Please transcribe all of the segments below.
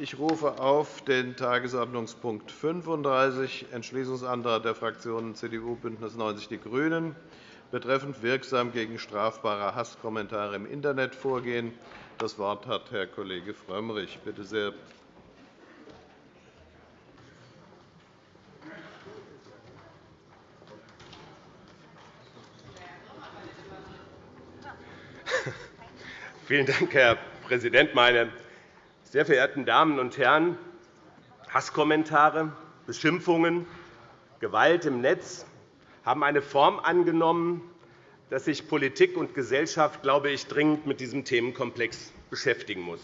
Ich rufe auf den Tagesordnungspunkt 35, Entschließungsantrag der Fraktionen CDU, BÜNDNIS 90 die GRÜNEN, betreffend wirksam gegen strafbare Hasskommentare im Internet vorgehen. Das Wort hat Herr Kollege Frömmrich. Bitte sehr. Vielen Dank, Herr Präsident, meine sehr verehrten Damen und Herren! Hasskommentare, Beschimpfungen, Gewalt im Netz haben eine Form angenommen, dass sich Politik und Gesellschaft, glaube ich, dringend mit diesem Themenkomplex beschäftigen muss.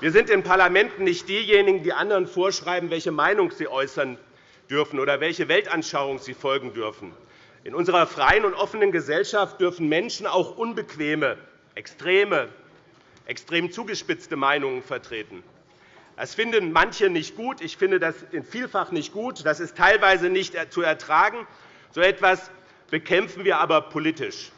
Wir sind in Parlamenten nicht diejenigen, die anderen vorschreiben, welche Meinung sie äußern dürfen oder welche Weltanschauung sie folgen dürfen. In unserer freien und offenen Gesellschaft dürfen Menschen auch unbequeme extreme, extrem zugespitzte Meinungen vertreten. Das finden manche nicht gut. Ich finde das vielfach nicht gut. Das ist teilweise nicht zu ertragen. So etwas bekämpfen wir aber politisch.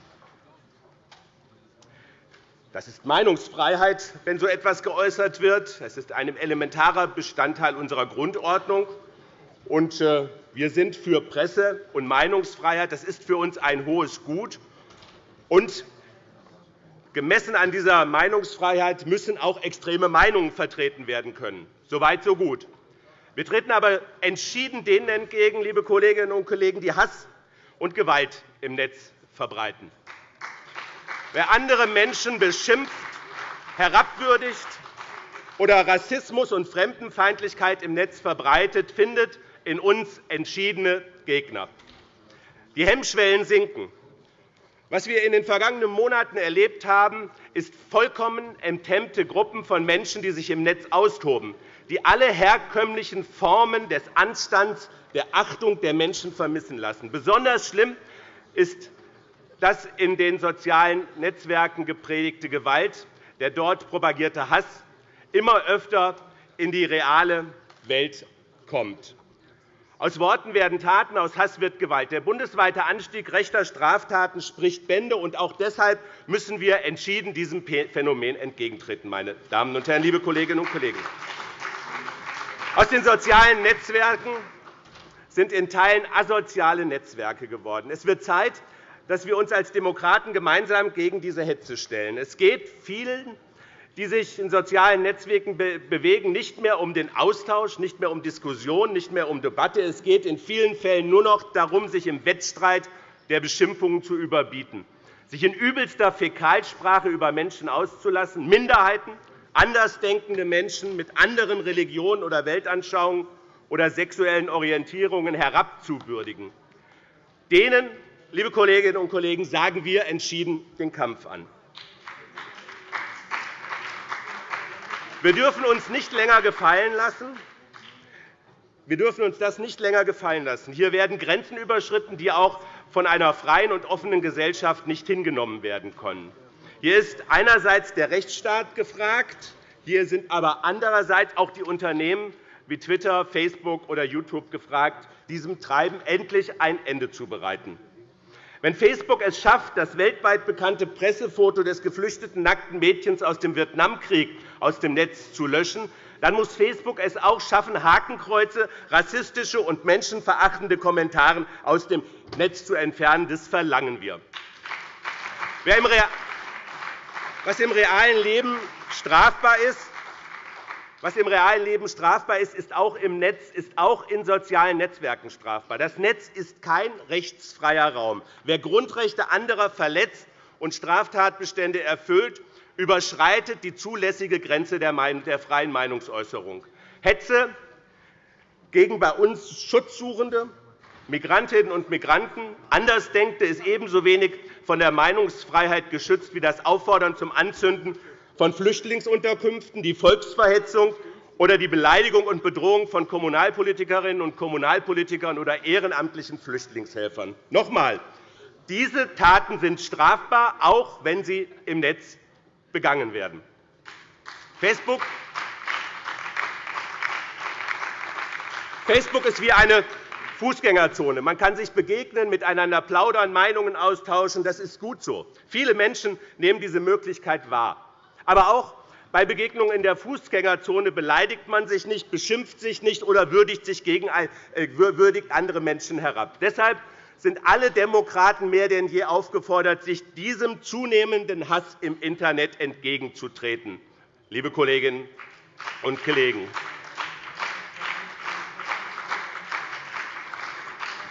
Das ist Meinungsfreiheit, wenn so etwas geäußert wird. Das ist ein elementarer Bestandteil unserer Grundordnung. Äh, wir sind für Presse- und Meinungsfreiheit. Das ist für uns ein hohes Gut. Gemessen an dieser Meinungsfreiheit müssen auch extreme Meinungen vertreten werden können. So weit, so gut. Wir treten aber entschieden denen entgegen, liebe Kolleginnen und Kollegen, die Hass und Gewalt im Netz verbreiten. Wer andere Menschen beschimpft, herabwürdigt oder Rassismus und Fremdenfeindlichkeit im Netz verbreitet, findet in uns entschiedene Gegner. Die Hemmschwellen sinken. Was wir in den vergangenen Monaten erlebt haben, ist vollkommen enthemmte Gruppen von Menschen, die sich im Netz austoben, die alle herkömmlichen Formen des Anstands, der Achtung der Menschen vermissen lassen. Besonders schlimm ist das in den sozialen Netzwerken gepredigte Gewalt, der dort propagierte Hass immer öfter in die reale Welt kommt. Aus Worten werden Taten, aus Hass wird Gewalt. Der bundesweite Anstieg rechter Straftaten spricht Bände. und Auch deshalb müssen wir entschieden diesem Phänomen entgegentreten. Meine Damen und Herren, liebe Kolleginnen und Kollegen. Aus den sozialen Netzwerken sind in Teilen asoziale Netzwerke geworden. Es wird Zeit, dass wir uns als Demokraten gemeinsam gegen diese Hetze stellen. Es geht vielen die sich in sozialen Netzwerken bewegen, nicht mehr um den Austausch, nicht mehr um Diskussion, nicht mehr um Debatte. Es geht in vielen Fällen nur noch darum, sich im Wettstreit der Beschimpfungen zu überbieten, sich in übelster Fäkalsprache über Menschen auszulassen, Minderheiten, andersdenkende Menschen mit anderen Religionen oder Weltanschauungen oder sexuellen Orientierungen herabzuwürdigen. Denen, liebe Kolleginnen und Kollegen, sagen wir entschieden den Kampf an. Wir dürfen uns nicht länger gefallen lassen. Wir dürfen uns das nicht länger gefallen lassen. Hier werden Grenzen überschritten, die auch von einer freien und offenen Gesellschaft nicht hingenommen werden können. Hier ist einerseits der Rechtsstaat gefragt. Hier sind aber andererseits auch die Unternehmen wie Twitter, Facebook oder YouTube gefragt, diesem Treiben endlich ein Ende zu bereiten. Wenn Facebook es schafft, das weltweit bekannte Pressefoto des geflüchteten nackten Mädchens aus dem Vietnamkrieg aus dem Netz zu löschen, dann muss Facebook es auch schaffen, Hakenkreuze, rassistische und menschenverachtende Kommentare aus dem Netz zu entfernen. Das verlangen wir. Was im realen Leben strafbar ist, was im realen Leben strafbar ist, ist auch im Netz, ist auch in sozialen Netzwerken strafbar. Das Netz ist kein rechtsfreier Raum. Wer Grundrechte anderer verletzt und Straftatbestände erfüllt, überschreitet die zulässige Grenze der freien Meinungsäußerung. Hetze gegen bei uns Schutzsuchende, Migrantinnen und Migranten, Andersdenkende ist ebenso wenig von der Meinungsfreiheit geschützt wie das Auffordern zum Anzünden von Flüchtlingsunterkünften, die Volksverhetzung oder die Beleidigung und Bedrohung von Kommunalpolitikerinnen und Kommunalpolitikern oder ehrenamtlichen Flüchtlingshelfern. Noch einmal. Diese Taten sind strafbar, auch wenn sie im Netz begangen werden. Facebook Facebook ist wie eine Fußgängerzone. Man kann sich begegnen, miteinander plaudern, Meinungen austauschen. Das ist gut so. Viele Menschen nehmen diese Möglichkeit wahr aber auch Bei Begegnungen in der Fußgängerzone beleidigt man sich nicht, beschimpft sich nicht oder würdigt, sich gegen, äh, würdigt andere Menschen herab. Deshalb sind alle Demokraten mehr denn je aufgefordert, sich diesem zunehmenden Hass im Internet entgegenzutreten. Liebe Kolleginnen und Kollegen,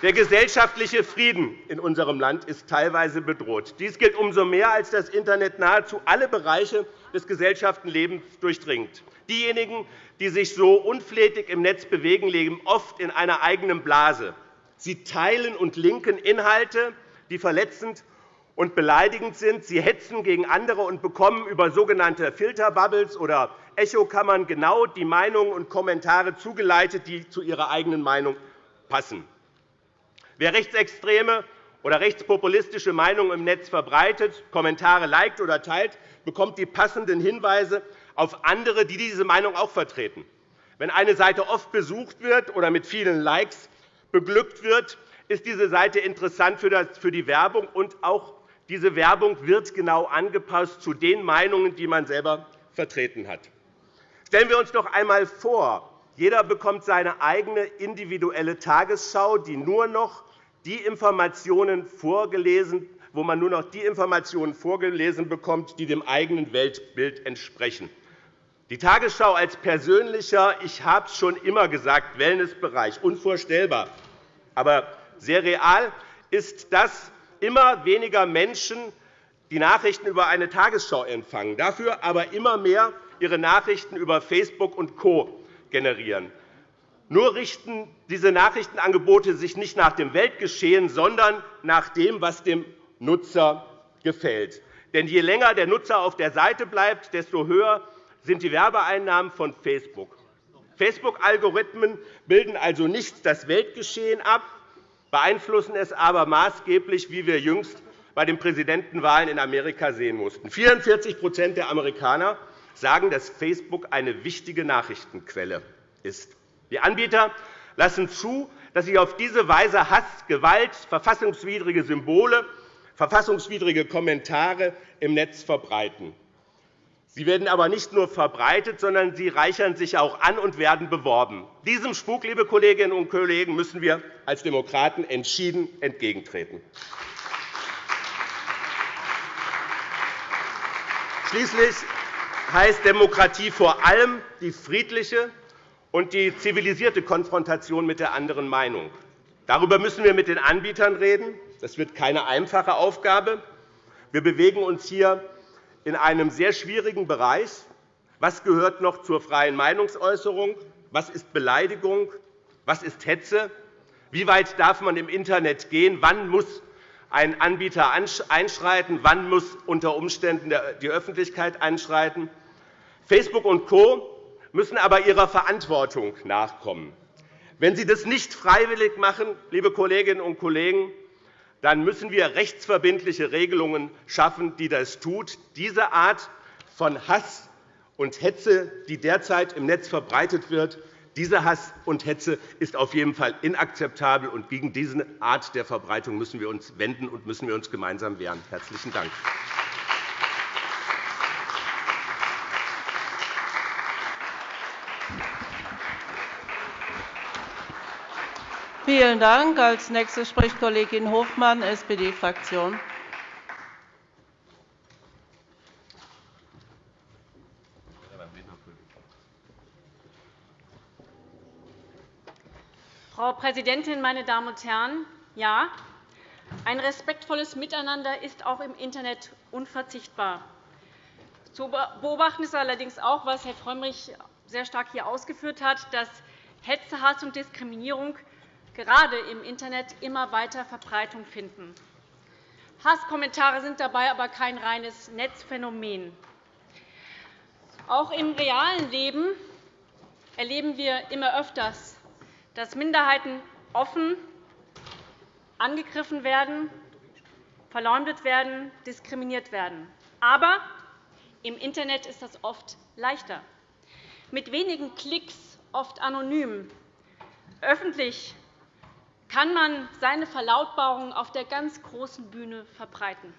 Der gesellschaftliche Frieden in unserem Land ist teilweise bedroht. Dies gilt umso mehr, als das Internet nahezu alle Bereiche des Gesellschaftenlebens durchdringt. Diejenigen, die sich so unflätig im Netz bewegen, leben oft in einer eigenen Blase. Sie teilen und linken Inhalte, die verletzend und beleidigend sind. Sie hetzen gegen andere und bekommen über sogenannte Filterbubbles oder Echokammern genau die Meinungen und Kommentare zugeleitet, die zu ihrer eigenen Meinung passen. Wer rechtsextreme oder rechtspopulistische Meinungen im Netz verbreitet, Kommentare liked oder teilt, bekommt die passenden Hinweise auf andere, die diese Meinung auch vertreten. Wenn eine Seite oft besucht wird oder mit vielen Likes beglückt wird, ist diese Seite interessant für die Werbung, und auch diese Werbung wird genau angepasst zu den Meinungen, die man selber vertreten hat. Stellen wir uns doch einmal vor, jeder bekommt seine eigene individuelle Tagesschau, die nur noch die Informationen vorgelesen, wo man nur noch die Informationen vorgelesen bekommt, die dem eigenen Weltbild entsprechen. Die Tagesschau als persönlicher, ich habe es schon immer gesagt, Wellnessbereich, unvorstellbar. Aber sehr real ist, dass immer weniger Menschen die Nachrichten über eine Tagesschau empfangen, dafür aber immer mehr ihre Nachrichten über Facebook und Co. generieren. Nur richten diese Nachrichtenangebote sich nicht nach dem Weltgeschehen, sondern nach dem, was dem Nutzer gefällt. Denn je länger der Nutzer auf der Seite bleibt, desto höher sind die Werbeeinnahmen von Facebook. Facebook-Algorithmen bilden also nicht das Weltgeschehen ab, beeinflussen es aber maßgeblich, wie wir jüngst bei den Präsidentenwahlen in Amerika sehen mussten. 44% der Amerikaner sagen, dass Facebook eine wichtige Nachrichtenquelle ist. Die Anbieter lassen zu, dass sie auf diese Weise Hass, Gewalt, verfassungswidrige Symbole, verfassungswidrige Kommentare im Netz verbreiten. Sie werden aber nicht nur verbreitet, sondern sie reichern sich auch an und werden beworben. Diesem Spuk, liebe Kolleginnen und Kollegen, müssen wir als Demokraten entschieden entgegentreten. Schließlich heißt Demokratie vor allem die friedliche und die zivilisierte Konfrontation mit der anderen Meinung. Darüber müssen wir mit den Anbietern reden. Das wird keine einfache Aufgabe. Wir bewegen uns hier in einem sehr schwierigen Bereich. Was gehört noch zur freien Meinungsäußerung? Was ist Beleidigung? Was ist Hetze? Wie weit darf man im Internet gehen? Wann muss ein Anbieter einschreiten? Wann muss unter Umständen die Öffentlichkeit einschreiten? Facebook und Co müssen aber ihrer Verantwortung nachkommen. Wenn sie das nicht freiwillig machen, liebe Kolleginnen und Kollegen, dann müssen wir rechtsverbindliche Regelungen schaffen, die das tut. Diese Art von Hass und Hetze, die derzeit im Netz verbreitet wird, diese Hass und Hetze ist auf jeden Fall inakzeptabel, und gegen diese Art der Verbreitung müssen wir uns wenden und müssen wir uns gemeinsam wehren. – Herzlichen Dank. Vielen Dank. Als nächste spricht Kollegin Hofmann, SPD-Fraktion. Frau Präsidentin, meine Damen und Herren! Ja, ein respektvolles Miteinander ist auch im Internet unverzichtbar. Zu beobachten ist allerdings auch, was Herr Frömmrich sehr stark hier ausgeführt hat, dass Hetze, Hass und Diskriminierung gerade im Internet immer weiter Verbreitung finden. Hasskommentare sind dabei aber kein reines Netzphänomen. Auch im realen Leben erleben wir immer öfters, dass Minderheiten offen angegriffen werden, verleumdet werden, diskriminiert werden. Aber im Internet ist das oft leichter. Mit wenigen Klicks, oft anonym, öffentlich kann man seine Verlautbarung auf der ganz großen Bühne verbreiten.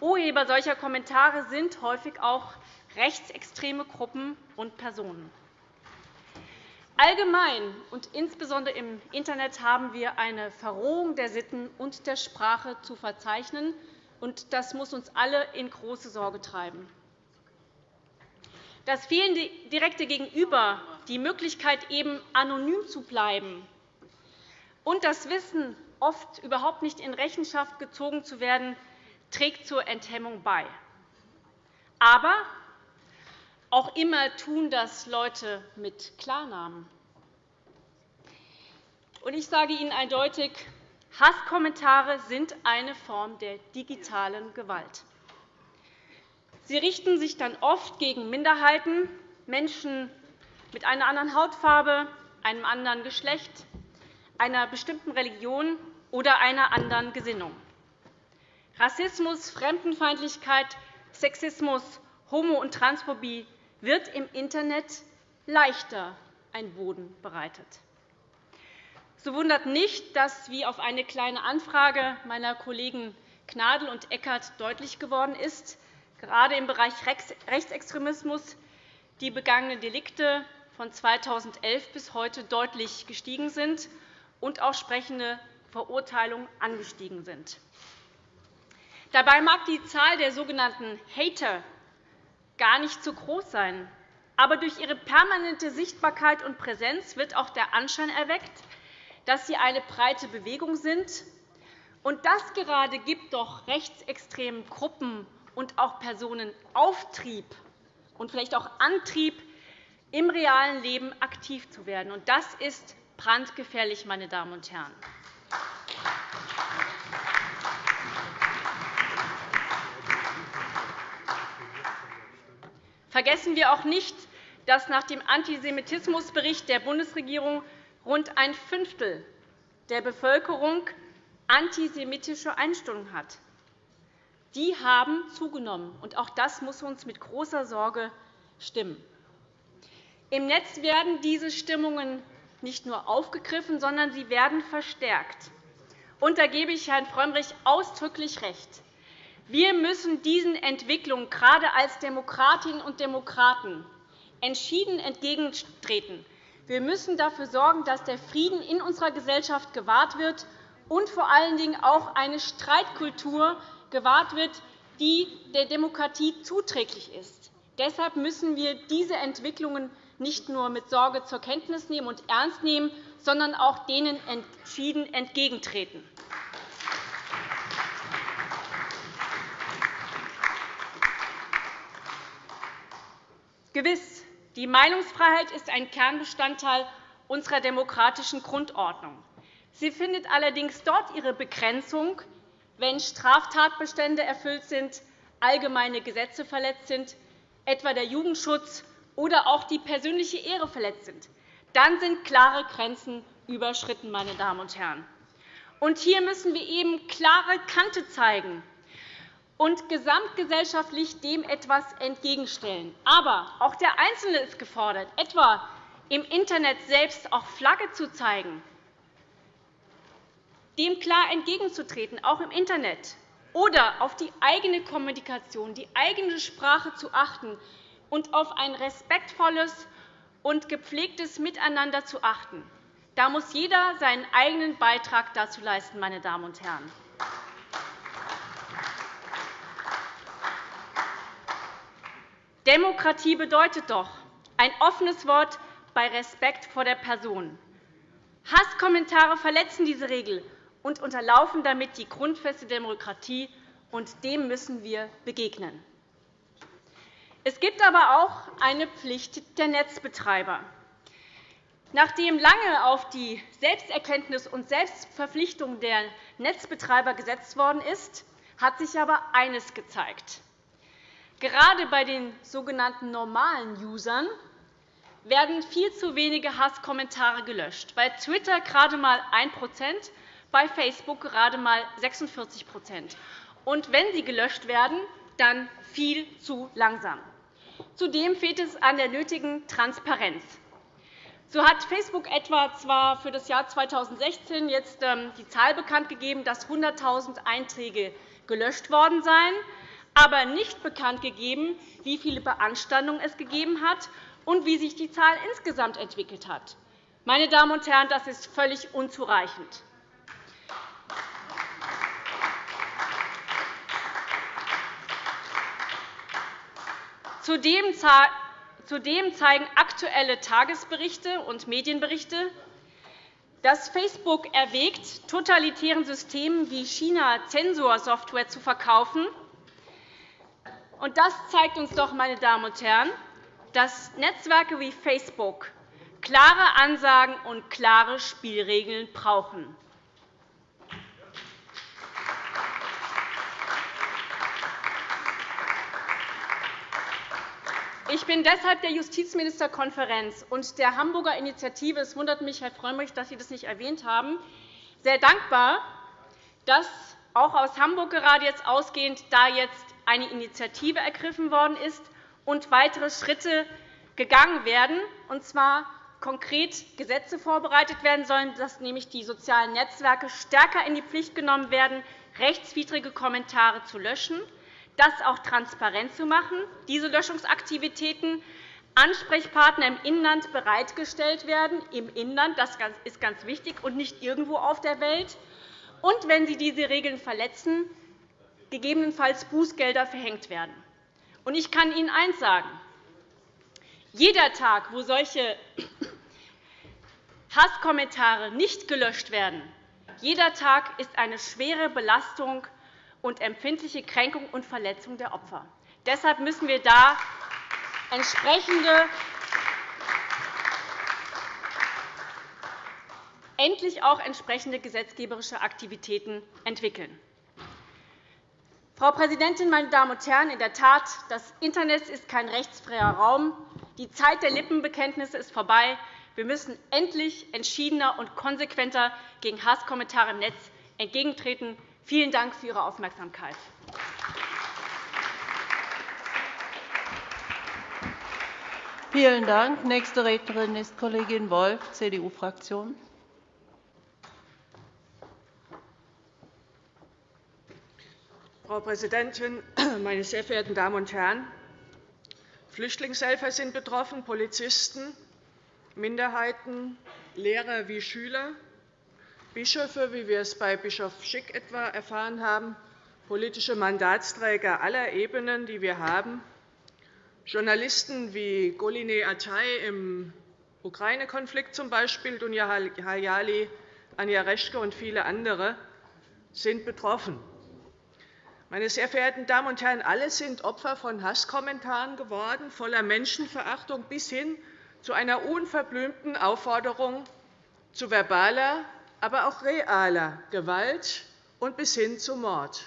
Urheber solcher Kommentare sind häufig auch rechtsextreme Gruppen und Personen. Allgemein und insbesondere im Internet haben wir eine Verrohung der Sitten und der Sprache zu verzeichnen. und Das muss uns alle in große Sorge treiben. Das fehlende direkte Gegenüber, die Möglichkeit, eben anonym zu bleiben und das Wissen, oft überhaupt nicht in Rechenschaft gezogen zu werden, trägt zur Enthemmung bei. Aber auch immer tun das Leute mit Klarnamen. Ich sage Ihnen eindeutig, Hasskommentare sind eine Form der digitalen Gewalt. Sie richten sich dann oft gegen Minderheiten, Menschen mit einer anderen Hautfarbe, einem anderen Geschlecht, einer bestimmten Religion oder einer anderen Gesinnung. Rassismus, Fremdenfeindlichkeit, Sexismus, Homo- und Transphobie wird im Internet leichter ein Boden bereitet. So wundert nicht, dass, wie auf eine Kleine Anfrage meiner Kollegen Gnadl und Eckert deutlich geworden ist, gerade im Bereich Rechtsextremismus die begangenen Delikte von 2011 bis heute deutlich gestiegen sind und auch sprechende Verurteilungen angestiegen sind. Dabei mag die Zahl der sogenannten Hater gar nicht so groß sein. Aber durch ihre permanente Sichtbarkeit und Präsenz wird auch der Anschein erweckt, dass sie eine breite Bewegung sind. Und das gerade gibt doch rechtsextremen Gruppen und auch Personen Auftrieb und vielleicht auch Antrieb, im realen Leben aktiv zu werden. Und das ist brandgefährlich, meine Damen und Herren. Vergessen wir auch nicht, dass nach dem Antisemitismusbericht der Bundesregierung rund ein Fünftel der Bevölkerung antisemitische Einstellungen hat. Die haben zugenommen. und Auch das muss uns mit großer Sorge stimmen. Im Netz werden diese Stimmungen nicht nur aufgegriffen, sondern sie werden verstärkt. Und da gebe ich Herrn Frömmrich ausdrücklich recht. Wir müssen diesen Entwicklungen gerade als Demokratinnen und Demokraten entschieden entgegentreten. Wir müssen dafür sorgen, dass der Frieden in unserer Gesellschaft gewahrt wird und vor allen Dingen auch eine Streitkultur gewahrt wird, die der Demokratie zuträglich ist. Deshalb müssen wir diese Entwicklungen nicht nur mit Sorge zur Kenntnis nehmen und ernst nehmen, sondern auch denen entschieden entgegentreten. Gewiss, die Meinungsfreiheit ist ein Kernbestandteil unserer demokratischen Grundordnung. Sie findet allerdings dort ihre Begrenzung, wenn Straftatbestände erfüllt sind, allgemeine Gesetze verletzt sind, etwa der Jugendschutz oder auch die persönliche Ehre verletzt sind. Dann sind klare Grenzen überschritten. Meine Damen und Herren. Und hier müssen wir eben klare Kante zeigen und gesamtgesellschaftlich dem etwas entgegenstellen. Aber auch der Einzelne ist gefordert, etwa im Internet selbst auch Flagge zu zeigen, dem klar entgegenzutreten, auch im Internet, oder auf die eigene Kommunikation, die eigene Sprache zu achten und auf ein respektvolles und gepflegtes Miteinander zu achten. Da muss jeder seinen eigenen Beitrag dazu leisten. Meine Damen und Herren. Demokratie bedeutet doch ein offenes Wort bei Respekt vor der Person. Hasskommentare verletzen diese Regel und unterlaufen damit die grundfeste Demokratie, und dem müssen wir begegnen. Es gibt aber auch eine Pflicht der Netzbetreiber. Nachdem lange auf die Selbsterkenntnis und Selbstverpflichtung der Netzbetreiber gesetzt worden ist, hat sich aber eines gezeigt. Gerade bei den sogenannten normalen Usern werden viel zu wenige Hasskommentare gelöscht, bei Twitter gerade einmal 1% bei Facebook gerade einmal 46 Und wenn sie gelöscht werden, dann viel zu langsam. Zudem fehlt es an der nötigen Transparenz. So hat Facebook etwa zwar für das Jahr 2016 jetzt ähm, die Zahl bekannt gegeben, dass 100.000 Einträge gelöscht worden seien, aber nicht bekannt gegeben, wie viele Beanstandungen es gegeben hat und wie sich die Zahl insgesamt entwickelt hat. Meine Damen und Herren, das ist völlig unzureichend. Zudem zeigen aktuelle Tagesberichte und Medienberichte, dass Facebook erwägt, totalitären Systemen wie China Zensorsoftware zu verkaufen. Das zeigt uns doch, meine Damen und Herren, dass Netzwerke wie Facebook klare Ansagen und klare Spielregeln brauchen. Ich bin deshalb der Justizministerkonferenz und der Hamburger Initiative – es wundert mich, Herr Frömmrich, dass Sie das nicht erwähnt haben – sehr dankbar, dass auch aus Hamburg gerade jetzt ausgehend da jetzt eine Initiative ergriffen worden ist und weitere Schritte gegangen werden, und zwar konkret Gesetze vorbereitet werden sollen, dass nämlich die sozialen Netzwerke stärker in die Pflicht genommen werden, rechtswidrige Kommentare zu löschen, das auch transparent zu machen, diese Löschungsaktivitäten Ansprechpartner im Inland bereitgestellt werden, im Inland, das ist ganz wichtig, und nicht irgendwo auf der Welt, und wenn sie diese Regeln verletzen, gegebenenfalls Bußgelder verhängt werden. Ich kann Ihnen eines sagen. Jeder Tag, wo solche Hasskommentare nicht gelöscht werden, jeder Tag ist eine schwere Belastung und empfindliche Kränkung und Verletzung der Opfer. Deshalb müssen wir da entsprechende endlich auch entsprechende gesetzgeberische Aktivitäten entwickeln. Frau Präsidentin, meine Damen und Herren! In der Tat, das Internet ist kein rechtsfreier Raum. Die Zeit der Lippenbekenntnisse ist vorbei. Wir müssen endlich entschiedener und konsequenter gegen Hasskommentare im Netz entgegentreten. Vielen Dank für Ihre Aufmerksamkeit. Vielen Dank. Nächste Rednerin ist Kollegin Wolf, CDU-Fraktion. Frau Präsidentin, meine sehr verehrten Damen und Herren! Flüchtlingshelfer sind betroffen, Polizisten, Minderheiten, Lehrer wie Schüler, Bischöfe, wie wir es bei Bischof Schick etwa erfahren haben, politische Mandatsträger aller Ebenen, die wir haben, Journalisten wie Goline Atay im Ukraine-Konflikt zum Beispiel, Dunja Hayali, Anja Reschke und viele andere sind betroffen. Meine sehr verehrten Damen und Herren, alle sind Opfer von Hasskommentaren geworden, voller Menschenverachtung bis hin zu einer unverblümten Aufforderung zu verbaler, aber auch realer Gewalt und bis hin zu Mord.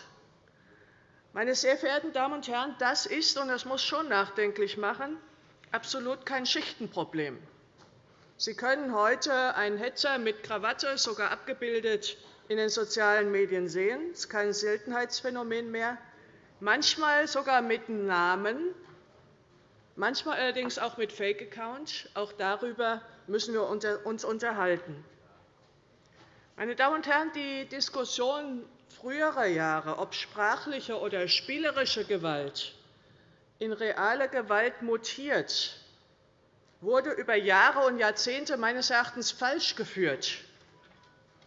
Meine sehr verehrten Damen und Herren, das ist, und das muss schon nachdenklich machen, absolut kein Schichtenproblem. Sie können heute einen Hetzer mit Krawatte, sogar abgebildet, in den sozialen Medien sehen. Das ist kein Seltenheitsphänomen mehr, manchmal sogar mit Namen, manchmal allerdings auch mit Fake-Account. Auch darüber müssen wir uns unterhalten. Meine Damen und Herren, die Diskussion früherer Jahre, ob sprachliche oder spielerische Gewalt in reale Gewalt mutiert, wurde über Jahre und Jahrzehnte meines Erachtens falsch geführt.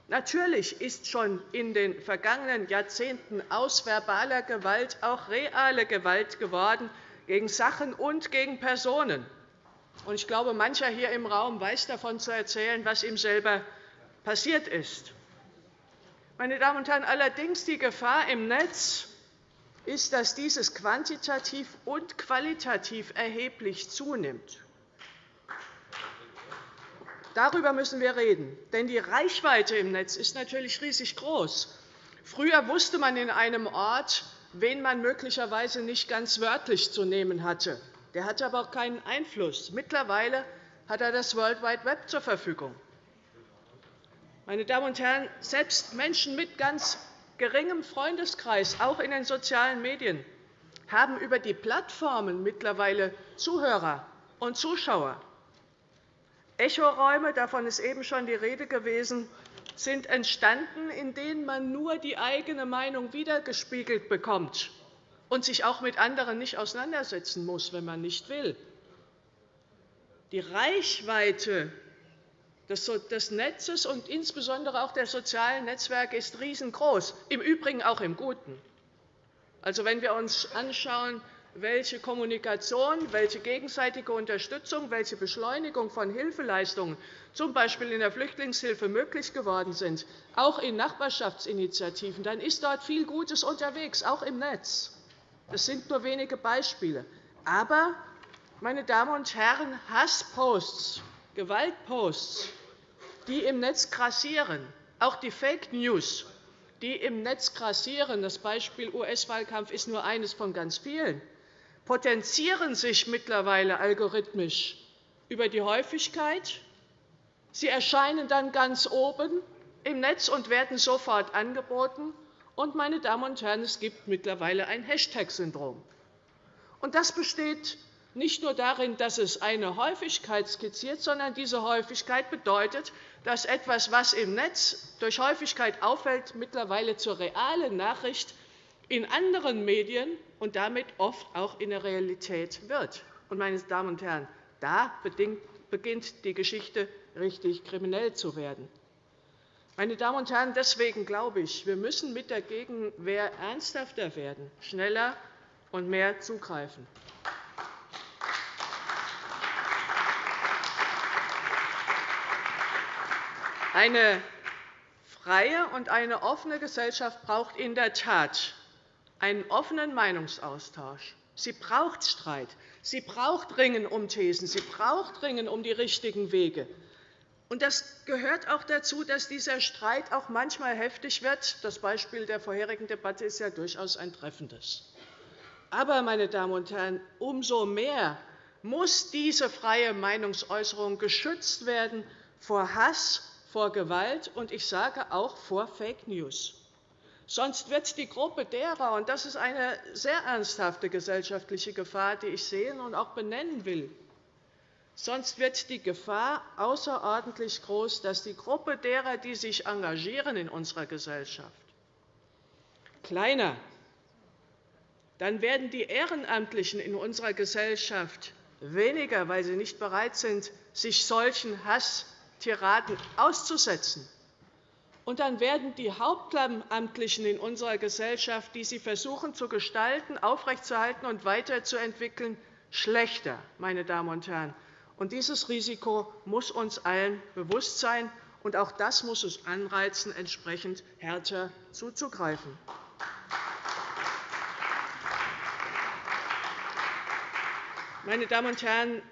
Natürlich ist schon in den vergangenen Jahrzehnten aus verbaler Gewalt auch reale Gewalt geworden, gegen Sachen und gegen Personen. Ich glaube, mancher hier im Raum weiß davon zu erzählen, was ihm selber passiert ist. Meine Damen und Herren, allerdings die Gefahr im Netz ist, dass dieses quantitativ und qualitativ erheblich zunimmt. Darüber müssen wir reden. Denn die Reichweite im Netz ist natürlich riesig groß. Früher wusste man in einem Ort, wen man möglicherweise nicht ganz wörtlich zu nehmen hatte. Der hatte aber auch keinen Einfluss. Mittlerweile hat er das World Wide Web zur Verfügung. Meine Damen und Herren, selbst Menschen mit ganz geringem Freundeskreis, auch in den sozialen Medien, haben über die Plattformen mittlerweile Zuhörer und Zuschauer. Echoräume, davon ist eben schon die Rede gewesen, sind entstanden, in denen man nur die eigene Meinung wiedergespiegelt bekommt. und sich auch mit anderen nicht auseinandersetzen muss, wenn man nicht will. Die Reichweite des Netzes und insbesondere auch der sozialen Netzwerke ist riesengroß, im Übrigen auch im Guten. Also, wenn wir uns anschauen, welche Kommunikation, welche gegenseitige Unterstützung, welche Beschleunigung von Hilfeleistungen z. B. in der Flüchtlingshilfe möglich geworden sind, auch in Nachbarschaftsinitiativen, dann ist dort viel Gutes unterwegs, auch im Netz. Das sind nur wenige Beispiele. Aber, meine Damen und Herren, Hassposts, Gewaltposts, die im Netz grassieren, auch die Fake News, die im Netz grassieren, das Beispiel US-Wahlkampf ist nur eines von ganz vielen, potenzieren sich mittlerweile algorithmisch über die Häufigkeit. Sie erscheinen dann ganz oben im Netz und werden sofort angeboten. Und, meine Damen und Herren, es gibt mittlerweile ein Hashtag-Syndrom. Das besteht nicht nur darin, dass es eine Häufigkeit skizziert, sondern diese Häufigkeit bedeutet, dass etwas, was im Netz durch Häufigkeit auffällt, mittlerweile zur realen Nachricht in anderen Medien und damit oft auch in der Realität wird. Meine Damen und Herren, da beginnt die Geschichte richtig kriminell zu werden. Meine Damen und Herren, deswegen glaube ich, wir müssen mit der Gegenwehr ernsthafter werden, schneller und mehr zugreifen. Eine freie und eine offene Gesellschaft braucht in der Tat einen offenen Meinungsaustausch. Sie braucht Streit. Sie braucht Ringen um Thesen. Sie braucht Ringen um die richtigen Wege. Und das gehört auch dazu, dass dieser Streit auch manchmal heftig wird. Das Beispiel der vorherigen Debatte ist ja durchaus ein treffendes. Aber, meine Damen und Herren, umso mehr muss diese freie Meinungsäußerung geschützt werden vor Hass, vor Gewalt und ich sage auch vor Fake News. Sonst wird die Gruppe derer, und das ist eine sehr ernsthafte gesellschaftliche Gefahr, die ich sehen und auch benennen will, sonst wird die Gefahr außerordentlich groß, dass die Gruppe derer, die sich engagieren in unserer Gesellschaft, kleiner, dann werden die Ehrenamtlichen in unserer Gesellschaft weniger, weil sie nicht bereit sind, sich solchen Hasstiraden auszusetzen. Und dann werden die Hauptamtlichen in unserer Gesellschaft, die sie versuchen zu gestalten, aufrechtzuerhalten und weiterzuentwickeln, schlechter. Meine Damen und Herren. Und dieses Risiko muss uns allen bewusst sein, und auch das muss uns anreizen, entsprechend härter zuzugreifen. Meine Damen und Herren,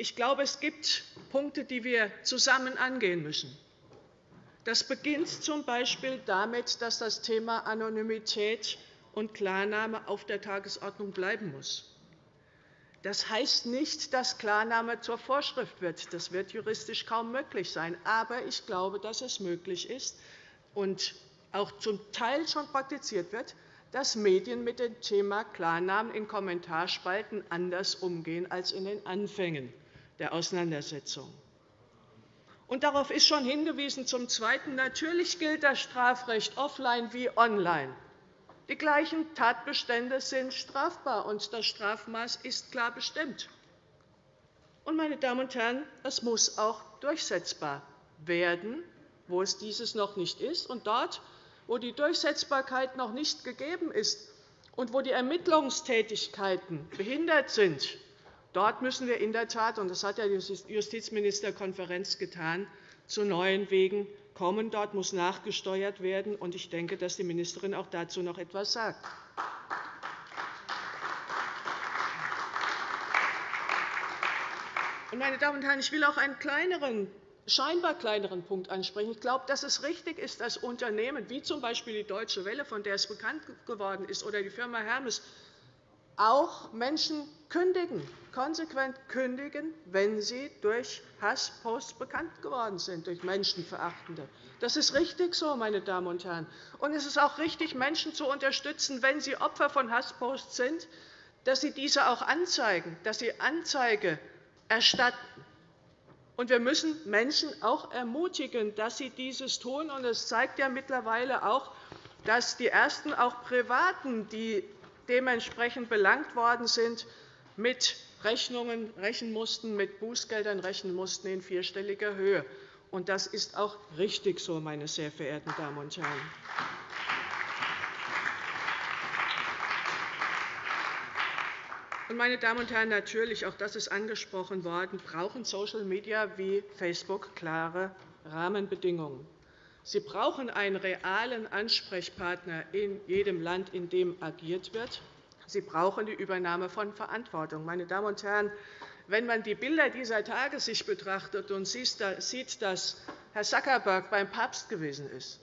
ich glaube, es gibt Punkte, die wir zusammen angehen müssen. Das beginnt z. B. damit, dass das Thema Anonymität und Klarname auf der Tagesordnung bleiben muss. Das heißt nicht, dass Klarname zur Vorschrift wird. Das wird juristisch kaum möglich sein. Aber ich glaube, dass es möglich ist und auch zum Teil schon praktiziert wird, dass Medien mit dem Thema Klarnamen in Kommentarspalten anders umgehen als in den Anfängen der Auseinandersetzung. Und darauf ist schon hingewiesen. Zum Zweiten. Natürlich gilt das Strafrecht offline wie online. Die gleichen Tatbestände sind strafbar, und das Strafmaß ist klar bestimmt. Und, meine Damen und Herren, es muss auch durchsetzbar werden, wo es dieses noch nicht ist. Und dort, wo die Durchsetzbarkeit noch nicht gegeben ist und wo die Ermittlungstätigkeiten behindert sind, Dort müssen wir in der Tat, und das hat die Justizministerkonferenz getan, zu neuen Wegen kommen. Dort muss nachgesteuert werden. und Ich denke, dass die Ministerin auch dazu noch etwas sagt. Meine Damen und Herren, ich will auch einen kleineren, scheinbar kleineren Punkt ansprechen. Ich glaube, dass es richtig ist, dass Unternehmen wie z. B. die Deutsche Welle, von der es bekannt geworden ist, oder die Firma Hermes auch Menschen kündigen, konsequent kündigen, wenn sie durch Hassposts bekannt geworden sind, durch Menschenverachtende. Das ist richtig so, meine Damen und Herren. Und es ist auch richtig, Menschen zu unterstützen, wenn sie Opfer von Hassposts sind, dass sie diese auch anzeigen, dass sie Anzeige erstatten. Und wir müssen Menschen auch ermutigen, dass sie dieses tun. Und es zeigt ja mittlerweile auch, dass die ersten auch Privaten, die dementsprechend belangt worden sind, mit Rechnungen rechnen mussten, mit Bußgeldern rechnen mussten in vierstelliger Höhe. Und das ist auch richtig so, meine sehr verehrten Damen und Herren. Meine Damen und Herren, natürlich, auch das ist angesprochen worden, brauchen Social Media wie Facebook klare Rahmenbedingungen. Sie brauchen einen realen Ansprechpartner in jedem Land, in dem agiert wird. Sie brauchen die Übernahme von Verantwortung. Meine Damen und Herren, wenn man die Bilder dieser Tage sich betrachtet und sieht, dass Herr Zuckerberg beim Papst gewesen ist,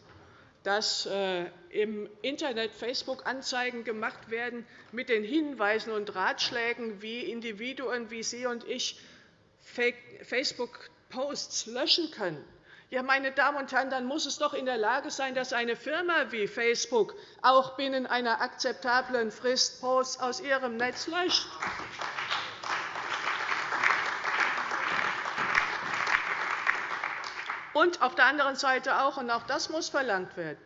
dass äh, im Internet Facebook-Anzeigen gemacht werden mit den Hinweisen und Ratschlägen, wie Individuen wie Sie und ich Facebook-Posts löschen können. Ja, meine Damen und Herren, dann muss es doch in der Lage sein, dass eine Firma wie Facebook auch binnen einer akzeptablen Frist Posts aus ihrem Netz löscht. Und auf der anderen Seite auch, und auch das muss verlangt werden,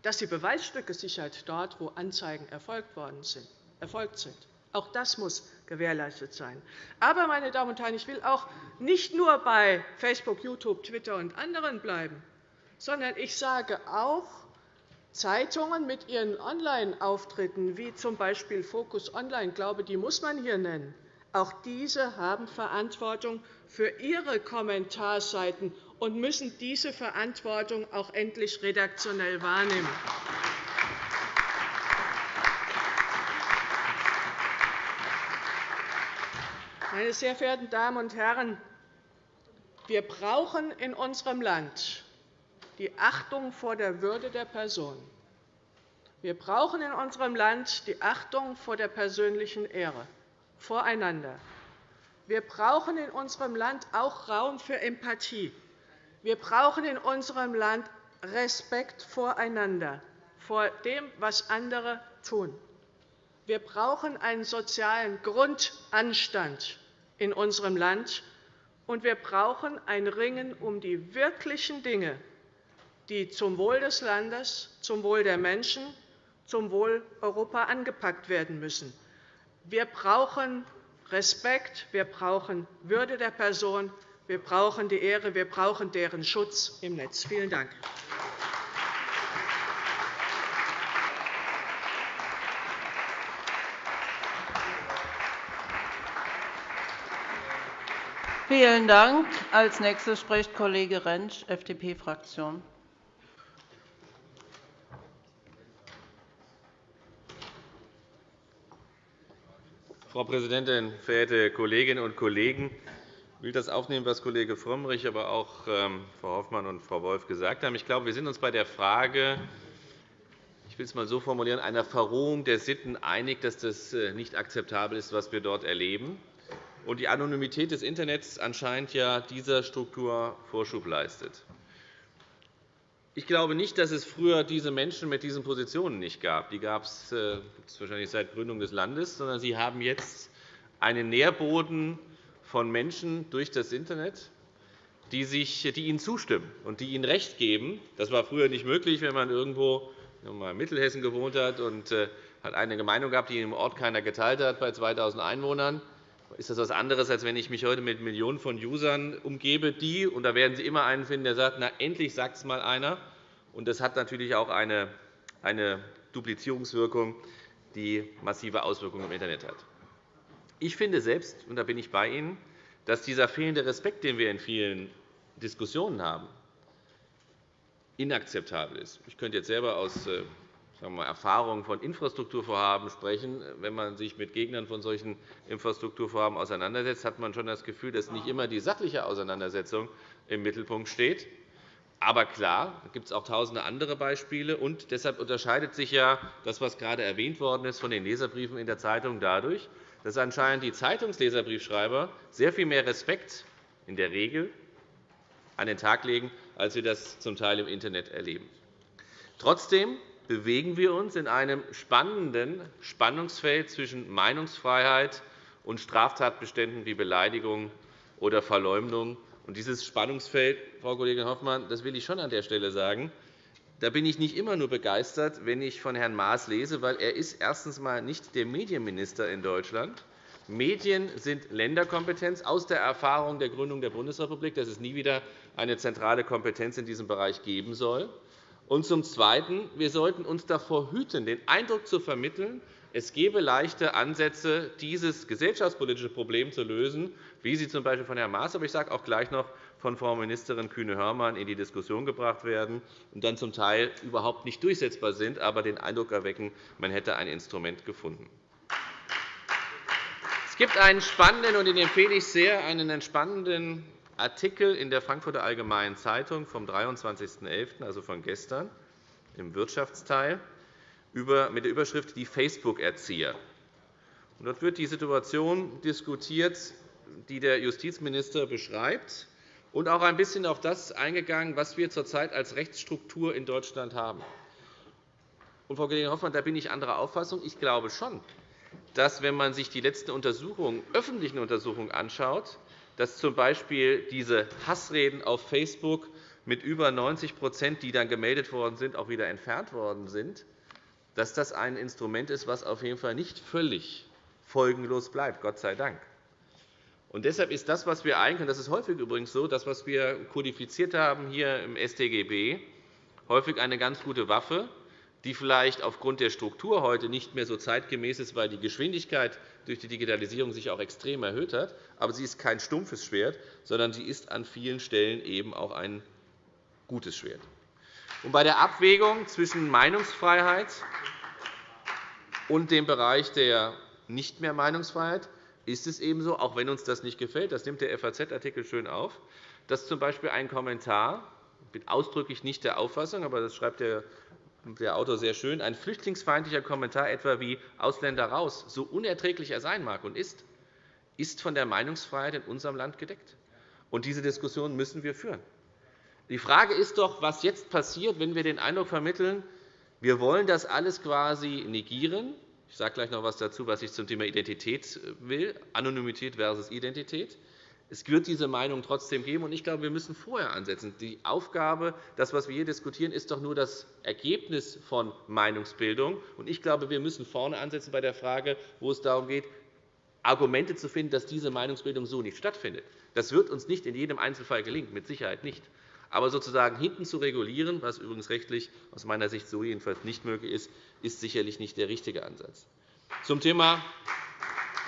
dass die Beweisstücke sichert dort, wo Anzeigen erfolgt, sind, erfolgt sind. Auch das muss gewährleistet sein. Aber, meine Damen und Herren, ich will auch nicht nur bei Facebook, YouTube, Twitter und anderen bleiben, sondern ich sage auch, Zeitungen mit ihren Online-Auftritten, wie z. B. Focus Online, glaube, die muss man hier nennen, auch diese haben Verantwortung für ihre Kommentarseiten und müssen diese Verantwortung auch endlich redaktionell wahrnehmen. Meine sehr verehrten Damen und Herren, wir brauchen in unserem Land die Achtung vor der Würde der Person. Wir brauchen in unserem Land die Achtung vor der persönlichen Ehre voreinander. Wir brauchen in unserem Land auch Raum für Empathie. Wir brauchen in unserem Land Respekt voreinander, vor dem, was andere tun. Wir brauchen einen sozialen Grundanstand in unserem Land, und wir brauchen ein Ringen um die wirklichen Dinge, die zum Wohl des Landes, zum Wohl der Menschen, zum Wohl Europa angepackt werden müssen. Wir brauchen Respekt, wir brauchen Würde der Person, wir brauchen die Ehre, wir brauchen deren Schutz im Netz. Vielen Dank. Vielen Dank. Als nächster spricht Kollege Rentsch, FDP-Fraktion. Frau Präsidentin, verehrte Kolleginnen und Kollegen! Ich will das aufnehmen, was Kollege Frömmrich, aber auch ähm, Frau Hoffmann und Frau Wolf gesagt haben. Ich glaube, wir sind uns bei der Frage, ich will es einmal so formulieren, einer Verrohung der Sitten einig, dass das äh, nicht akzeptabel ist, was wir dort erleben. Und die Anonymität des Internets anscheinend ja dieser Struktur Vorschub leistet. Ich glaube nicht, dass es früher diese Menschen mit diesen Positionen nicht gab. Die gab es äh, wahrscheinlich seit Gründung des Landes, sondern sie haben jetzt einen Nährboden von Menschen durch das Internet, die, sich, die Ihnen zustimmen und die Ihnen Recht geben. Das war früher nicht möglich, wenn man irgendwo in Mittelhessen gewohnt hat und äh, hat eine Meinung gehabt, die im Ort keiner geteilt hat, bei 2.000 Einwohnern. Ist das etwas anderes, als wenn ich mich heute mit Millionen von Usern umgebe, die, und da werden Sie immer einen finden, der sagt, na, endlich sagt es mal einer. Und das hat natürlich auch eine, eine Duplizierungswirkung, die massive Auswirkungen im Internet hat. Ich finde selbst, und da bin ich bei Ihnen, dass dieser fehlende Respekt, den wir in vielen Diskussionen haben, inakzeptabel ist. Ich könnte jetzt selber aus äh, sagen wir, Erfahrungen von Infrastrukturvorhaben sprechen. Wenn man sich mit Gegnern von solchen Infrastrukturvorhaben auseinandersetzt, hat man schon das Gefühl, dass nicht immer die sachliche Auseinandersetzung im Mittelpunkt steht. Aber klar, da gibt es auch tausende andere Beispiele. Und deshalb unterscheidet sich ja das, was gerade erwähnt worden ist, von den Leserbriefen in der Zeitung dadurch, dass anscheinend die Zeitungsleserbriefschreiber sehr viel mehr Respekt in der Regel an den Tag legen, als wir das zum Teil im Internet erleben. Trotzdem bewegen wir uns in einem spannenden Spannungsfeld zwischen Meinungsfreiheit und Straftatbeständen wie Beleidigung oder Verleumdung. dieses Spannungsfeld, Frau Kollegin Hoffmann, das will ich schon an der Stelle sagen, da bin ich nicht immer nur begeistert, wenn ich von Herrn Maas lese, weil er ist erstens einmal nicht der Medienminister in Deutschland. Medien sind Länderkompetenz aus der Erfahrung der Gründung der Bundesrepublik, dass es nie wieder eine zentrale Kompetenz in diesem Bereich geben soll. Und zum Zweiten. Wir sollten uns davor hüten, den Eindruck zu vermitteln, es gebe leichte Ansätze, dieses gesellschaftspolitische Problem zu lösen, wie sie z. B. von Herrn Maas, aber ich sage auch gleich noch von Frau Ministerin Kühne-Hörmann in die Diskussion gebracht werden und dann zum Teil überhaupt nicht durchsetzbar sind, aber den Eindruck erwecken, man hätte ein Instrument gefunden. Es gibt einen spannenden, und den empfehle ich sehr, einen entspannenden Artikel in der Frankfurter Allgemeinen Zeitung vom 23.11., also von gestern, im Wirtschaftsteil, mit der Überschrift Die Facebook-Erzieher. Dort wird die Situation diskutiert, die der Justizminister beschreibt und auch ein bisschen auf das eingegangen, was wir zurzeit als Rechtsstruktur in Deutschland haben. Und, Frau Kollegin Hoffmann, da bin ich anderer Auffassung. Ich glaube schon, dass, wenn man sich die letzten Untersuchungen, öffentlichen Untersuchungen anschaut, dass z. B. diese Hassreden auf Facebook mit über 90% die dann gemeldet worden sind, auch wieder entfernt worden sind, dass das ein Instrument ist, das auf jeden Fall nicht völlig folgenlos bleibt, Gott sei Dank. Und deshalb ist das, was wir eigentlich, und das ist häufig übrigens so, das, was wir kodifiziert haben hier im StGB, häufig eine ganz gute Waffe, die vielleicht aufgrund der Struktur heute nicht mehr so zeitgemäß ist, weil die Geschwindigkeit durch die Digitalisierung sich auch extrem erhöht hat. Aber sie ist kein stumpfes Schwert, sondern sie ist an vielen Stellen eben auch ein gutes Schwert. Und bei der Abwägung zwischen Meinungsfreiheit und dem Bereich der nicht mehr Meinungsfreiheit ist es ebenso, auch wenn uns das nicht gefällt, das nimmt der FAZ-Artikel schön auf, dass z. B. ein Kommentar, ich bin ausdrücklich nicht der Auffassung, aber das schreibt der der Autor sehr schön, ein flüchtlingsfeindlicher Kommentar etwa wie Ausländer raus, so unerträglich er sein mag und ist, ist von der Meinungsfreiheit in unserem Land gedeckt. Und diese Diskussion müssen wir führen. Die Frage ist doch, was jetzt passiert, wenn wir den Eindruck vermitteln, wir wollen das alles quasi negieren, ich sage gleich noch etwas dazu, was ich zum Thema Identität will, Anonymität versus Identität. Es wird diese Meinung trotzdem geben. Ich glaube, wir müssen vorher ansetzen. Die Aufgabe, das, was wir hier diskutieren, ist doch nur das Ergebnis von Meinungsbildung. Ich glaube, wir müssen vorne ansetzen bei der Frage, wo es darum geht, Argumente zu finden, dass diese Meinungsbildung so nicht stattfindet. Das wird uns nicht in jedem Einzelfall gelingen, mit Sicherheit nicht. Aber sozusagen hinten zu regulieren, was übrigens rechtlich aus meiner Sicht so jedenfalls nicht möglich ist, ist sicherlich nicht der richtige Ansatz. Zum Thema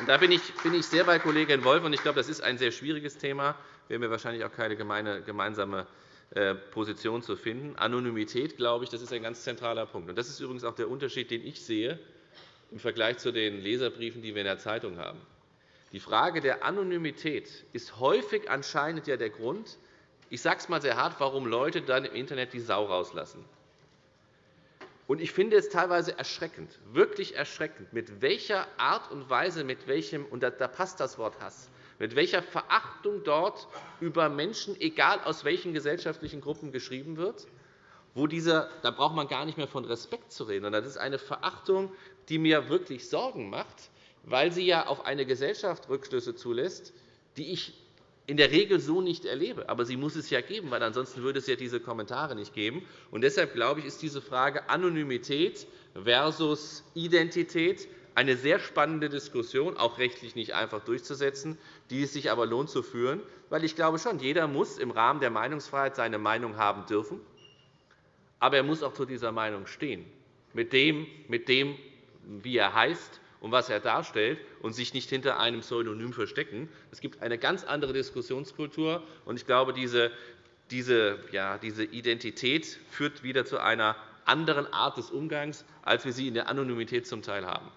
da bin ich sehr bei Kollegin Wolff, und ich glaube, das ist ein sehr schwieriges Thema. Wir werden wahrscheinlich auch keine gemeinsame äh, Position zu finden. Anonymität, glaube ich, das ist ein ganz zentraler Punkt. Das ist übrigens auch der Unterschied, den ich sehe im Vergleich zu den Leserbriefen, die wir in der Zeitung haben. Die Frage der Anonymität ist häufig anscheinend ja der Grund, ich sage es einmal sehr hart, warum Leute dann im Internet die Sau rauslassen. Ich finde es teilweise erschreckend, wirklich erschreckend, mit welcher Art und Weise, mit welchem, und da passt das Wort Hass, mit welcher Verachtung dort über Menschen, egal aus welchen gesellschaftlichen Gruppen, geschrieben wird. Wo dieser, da braucht man gar nicht mehr von Respekt zu reden. Das ist eine Verachtung, die mir wirklich Sorgen macht, weil sie ja auf eine Gesellschaft Rückschlüsse zulässt, die ich in der Regel so nicht erlebe. Aber sie muss es ja geben, weil ansonsten würde es ja diese Kommentare nicht geben. Und deshalb glaube ich, ist diese Frage Anonymität versus Identität eine sehr spannende Diskussion, auch rechtlich nicht einfach durchzusetzen, die es sich aber lohnt zu führen. Weil ich glaube schon, jeder muss im Rahmen der Meinungsfreiheit seine Meinung haben dürfen. Aber er muss auch zu dieser Meinung stehen, mit dem, mit dem wie er heißt, und was er darstellt, und sich nicht hinter einem Pseudonym verstecken. Es gibt eine ganz andere Diskussionskultur. und Ich glaube, diese, diese, ja, diese Identität führt wieder zu einer anderen Art des Umgangs, als wir sie in der Anonymität zum Teil haben.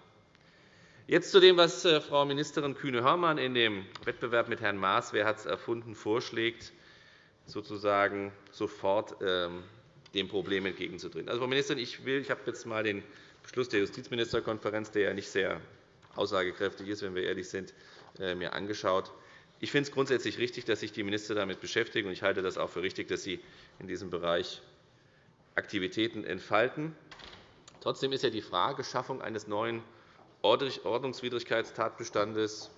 Jetzt zu dem, was äh, Frau Ministerin Kühne-Hörmann in dem Wettbewerb mit Herrn Maas, wer hat es erfunden, vorschlägt, sozusagen sofort ähm, dem Problem entgegenzutreten. Also, Frau Ministerin, ich, will, ich habe jetzt einmal den Beschluss der Justizministerkonferenz, der ja nicht sehr aussagekräftig ist, wenn wir ehrlich sind, äh, mir angeschaut. Ich finde es grundsätzlich richtig, dass sich die Minister damit beschäftigen. Ich halte das auch für richtig, dass sie in diesem Bereich Aktivitäten entfalten. Trotzdem ist ja die Frage Schaffung eines neuen Ordnungswidrigkeitstatbestandes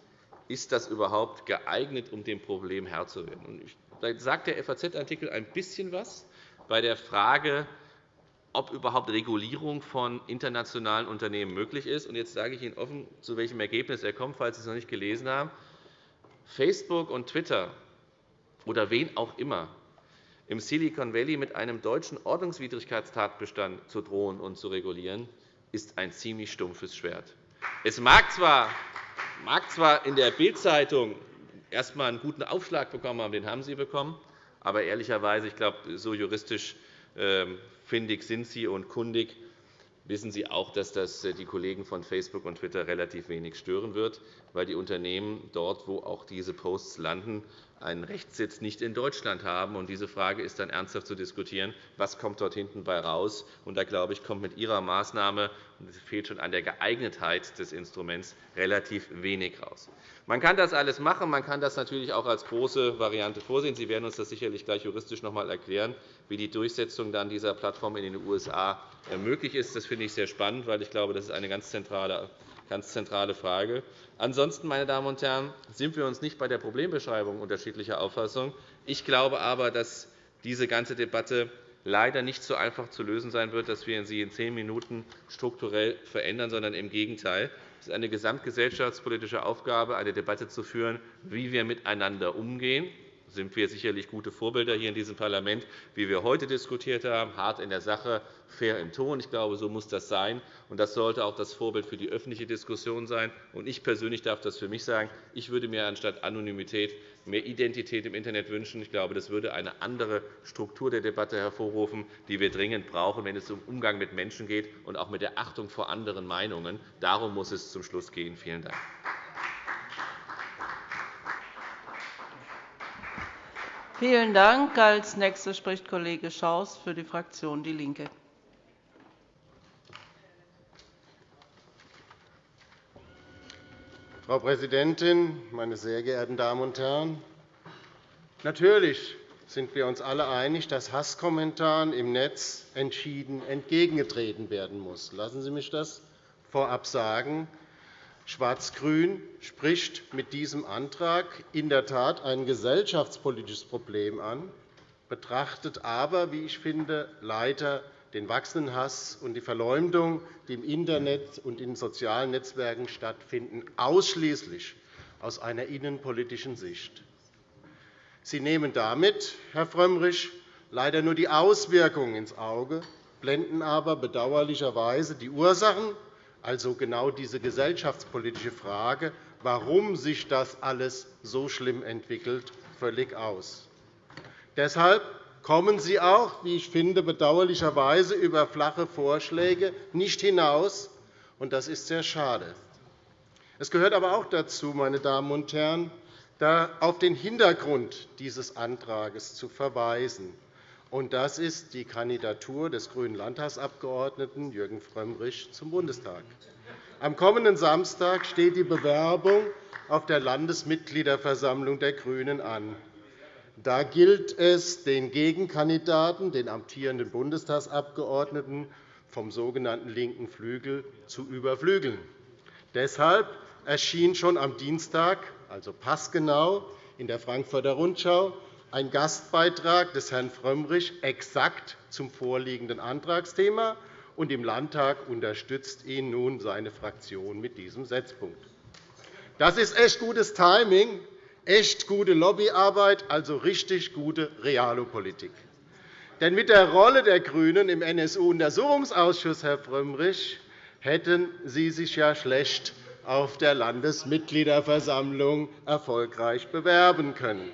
ist das überhaupt geeignet, um dem Problem Herr zu werden? Da sagt der FAZ-Artikel ein bisschen was bei der Frage, ob überhaupt Regulierung von internationalen Unternehmen möglich ist. Jetzt sage ich Ihnen offen, zu welchem Ergebnis er kommt, falls Sie es noch nicht gelesen haben. Facebook und Twitter oder wen auch immer im Silicon Valley mit einem deutschen Ordnungswidrigkeitstatbestand zu drohen und zu regulieren, ist ein ziemlich stumpfes Schwert. Es mag zwar, mag zwar in der Bild-Zeitung erst einmal einen guten Aufschlag bekommen haben, den haben Sie bekommen, aber ehrlicherweise, ich glaube, so juristisch findig sind Sie und kundig, wissen Sie auch, dass das äh, die Kollegen von Facebook und Twitter relativ wenig stören wird, weil die Unternehmen dort, wo auch diese Posts landen, einen Rechtssitz nicht in Deutschland haben. Diese Frage ist dann ernsthaft zu diskutieren. Was kommt dort hinten bei raus? da glaube ich, kommt mit Ihrer Maßnahme, und es fehlt schon an der Geeignetheit des Instruments, relativ wenig raus. Man kann das alles machen. Man kann das natürlich auch als große Variante vorsehen. Sie werden uns das sicherlich gleich juristisch noch einmal erklären, wie die Durchsetzung dann dieser Plattform in den USA möglich ist. Das finde ich sehr spannend, weil ich glaube, das ist eine ganz zentrale ganz zentrale Frage. Ansonsten, meine Damen und Herren, sind wir uns nicht bei der Problembeschreibung unterschiedlicher Auffassung. Ich glaube aber, dass diese ganze Debatte leider nicht so einfach zu lösen sein wird, dass wir sie in zehn Minuten strukturell verändern, sondern im Gegenteil. Es ist eine gesamtgesellschaftspolitische Aufgabe, eine Debatte zu führen, wie wir miteinander umgehen sind wir sicherlich gute Vorbilder hier in diesem Parlament, wie wir heute diskutiert haben, hart in der Sache, fair im Ton. Ich glaube, so muss das sein. Das sollte auch das Vorbild für die öffentliche Diskussion sein. Ich persönlich darf das für mich sagen. Ich würde mir anstatt Anonymität mehr Identität im Internet wünschen. Ich glaube, das würde eine andere Struktur der Debatte hervorrufen, die wir dringend brauchen, wenn es um Umgang mit Menschen geht und auch mit der Achtung vor anderen Meinungen. Darum muss es zum Schluss gehen. Vielen Dank. Vielen Dank. Als Nächster spricht Kollege Schaus für die Fraktion DIE LINKE. Frau Präsidentin, meine sehr geehrten Damen und Herren! Natürlich sind wir uns alle einig, dass Hasskommentaren im Netz entschieden entgegengetreten werden muss. Lassen Sie mich das vorab sagen. Schwarz-Grün spricht mit diesem Antrag in der Tat ein gesellschaftspolitisches Problem an, betrachtet aber, wie ich finde, leider den wachsenden Hass und die Verleumdung, die im Internet und in sozialen Netzwerken stattfinden, ausschließlich aus einer innenpolitischen Sicht. Sie nehmen damit, Herr Frömmrich, leider nur die Auswirkungen ins Auge, blenden aber bedauerlicherweise die Ursachen also genau diese gesellschaftspolitische Frage, warum sich das alles so schlimm entwickelt, völlig aus. Deshalb kommen Sie auch, wie ich finde, bedauerlicherweise über flache Vorschläge nicht hinaus, und das ist sehr schade. Es gehört aber auch dazu, meine Damen und Herren, auf den Hintergrund dieses Antrags zu verweisen. Und das ist die Kandidatur des grünen Landtagsabgeordneten Jürgen Frömmrich zum Bundestag. Am kommenden Samstag steht die Bewerbung auf der Landesmitgliederversammlung der GRÜNEN an. Da gilt es, den Gegenkandidaten, den amtierenden Bundestagsabgeordneten vom sogenannten linken Flügel zu überflügeln. Deshalb erschien schon am Dienstag, also passgenau, in der Frankfurter Rundschau ein Gastbeitrag des Herrn Frömmrich exakt zum vorliegenden Antragsthema, und im Landtag unterstützt ihn nun seine Fraktion mit diesem Setzpunkt. Das ist echt gutes Timing, echt gute Lobbyarbeit, also richtig gute Realpolitik. Denn mit der Rolle der GRÜNEN im NSU-Untersuchungsausschuss, Herr Frömmrich, hätten Sie sich ja schlecht auf der Landesmitgliederversammlung erfolgreich bewerben können.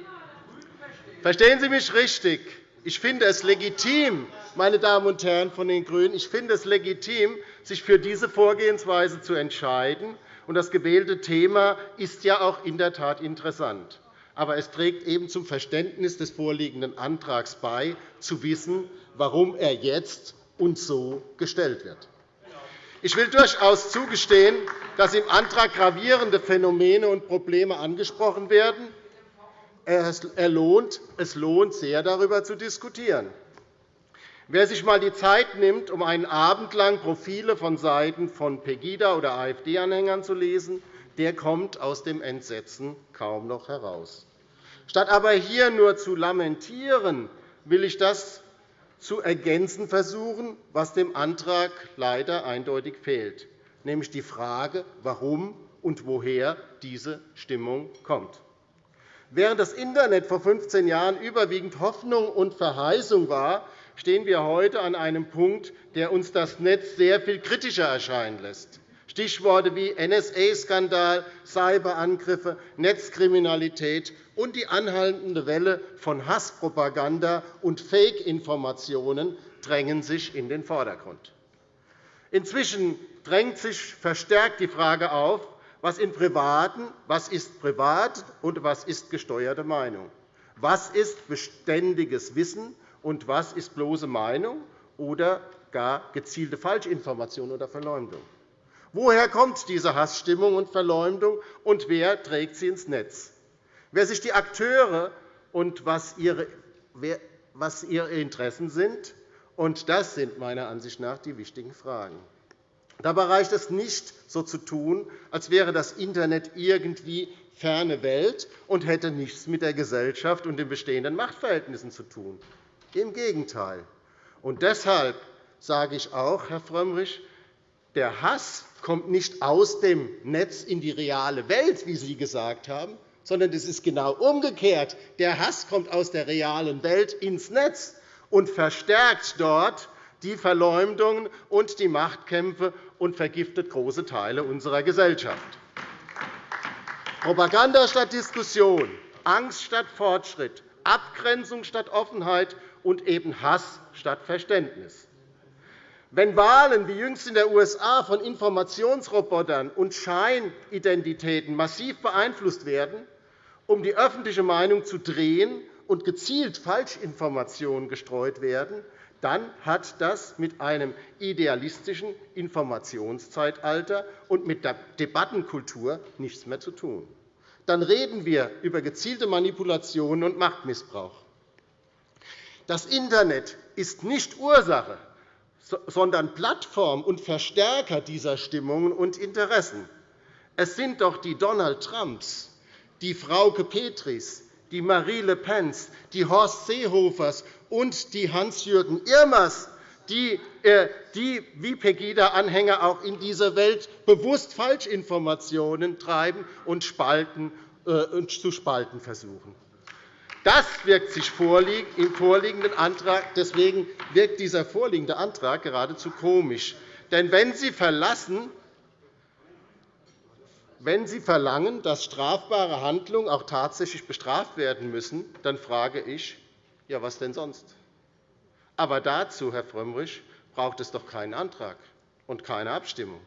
Verstehen Sie mich richtig. Ich finde es legitim, meine Damen und Herren von den GRÜNEN, ich finde es legitim, sich für diese Vorgehensweise zu entscheiden. Das gewählte Thema ist ja auch in der Tat interessant. Aber es trägt eben zum Verständnis des vorliegenden Antrags bei, zu wissen, warum er jetzt und so gestellt wird. Ich will durchaus zugestehen, dass im Antrag gravierende Phänomene und Probleme angesprochen werden, er es lohnt sehr, darüber zu diskutieren. Wer sich einmal die Zeit nimmt, um einen Abend lang Profile von Seiten von Pegida- oder AfD-Anhängern zu lesen, der kommt aus dem Entsetzen kaum noch heraus. Statt aber hier nur zu lamentieren, will ich das zu ergänzen versuchen, was dem Antrag leider eindeutig fehlt, nämlich die Frage, warum und woher diese Stimmung kommt. Während das Internet vor 15 Jahren überwiegend Hoffnung und Verheißung war, stehen wir heute an einem Punkt, der uns das Netz sehr viel kritischer erscheinen lässt. Stichworte wie NSA-Skandal, Cyberangriffe, Netzkriminalität und die anhaltende Welle von Hasspropaganda und Fake-Informationen drängen sich in den Vordergrund. Inzwischen drängt sich verstärkt die Frage auf, was, in Privaten, was ist privat und was ist gesteuerte Meinung? Was ist beständiges Wissen und was ist bloße Meinung oder gar gezielte Falschinformation oder Verleumdung? Woher kommt diese Hassstimmung und Verleumdung, und wer trägt sie ins Netz? Wer sich die Akteure und was ihre, was ihre Interessen sind, und das sind meiner Ansicht nach die wichtigen Fragen. Dabei reicht es nicht, so zu tun, als wäre das Internet irgendwie ferne Welt und hätte nichts mit der Gesellschaft und den bestehenden Machtverhältnissen zu tun. Im Gegenteil. Und deshalb sage ich auch, Herr Frömmrich, der Hass kommt nicht aus dem Netz in die reale Welt, wie Sie gesagt haben, sondern es ist genau umgekehrt. Der Hass kommt aus der realen Welt ins Netz und verstärkt dort die Verleumdungen und die Machtkämpfe und vergiftet große Teile unserer Gesellschaft. Propaganda statt Diskussion, Angst statt Fortschritt, Abgrenzung statt Offenheit und eben Hass statt Verständnis. Wenn Wahlen wie jüngst in den USA von Informationsrobotern und Scheinidentitäten massiv beeinflusst werden, um die öffentliche Meinung zu drehen und gezielt Falschinformationen gestreut werden, dann hat das mit einem idealistischen Informationszeitalter und mit der Debattenkultur nichts mehr zu tun. Dann reden wir über gezielte Manipulationen und Machtmissbrauch. Das Internet ist nicht Ursache, sondern Plattform und Verstärker dieser Stimmungen und Interessen. Es sind doch die Donald Trumps, die Frauke Petris, die Marie Le Pens, die Horst Seehofers und die Hans-Jürgen Irmers, die, äh, die wie Pegida-Anhänger auch in dieser Welt bewusst Falschinformationen treiben und, spalten, äh, und zu spalten versuchen. Das wirkt sich im vorliegenden Antrag. Deswegen wirkt dieser vorliegende Antrag geradezu komisch. Denn wenn Sie verlassen, wenn Sie verlangen, dass strafbare Handlungen auch tatsächlich bestraft werden müssen, dann frage ich, ja, was denn sonst? Aber dazu, Herr Frömmrich, braucht es doch keinen Antrag und keine Abstimmung.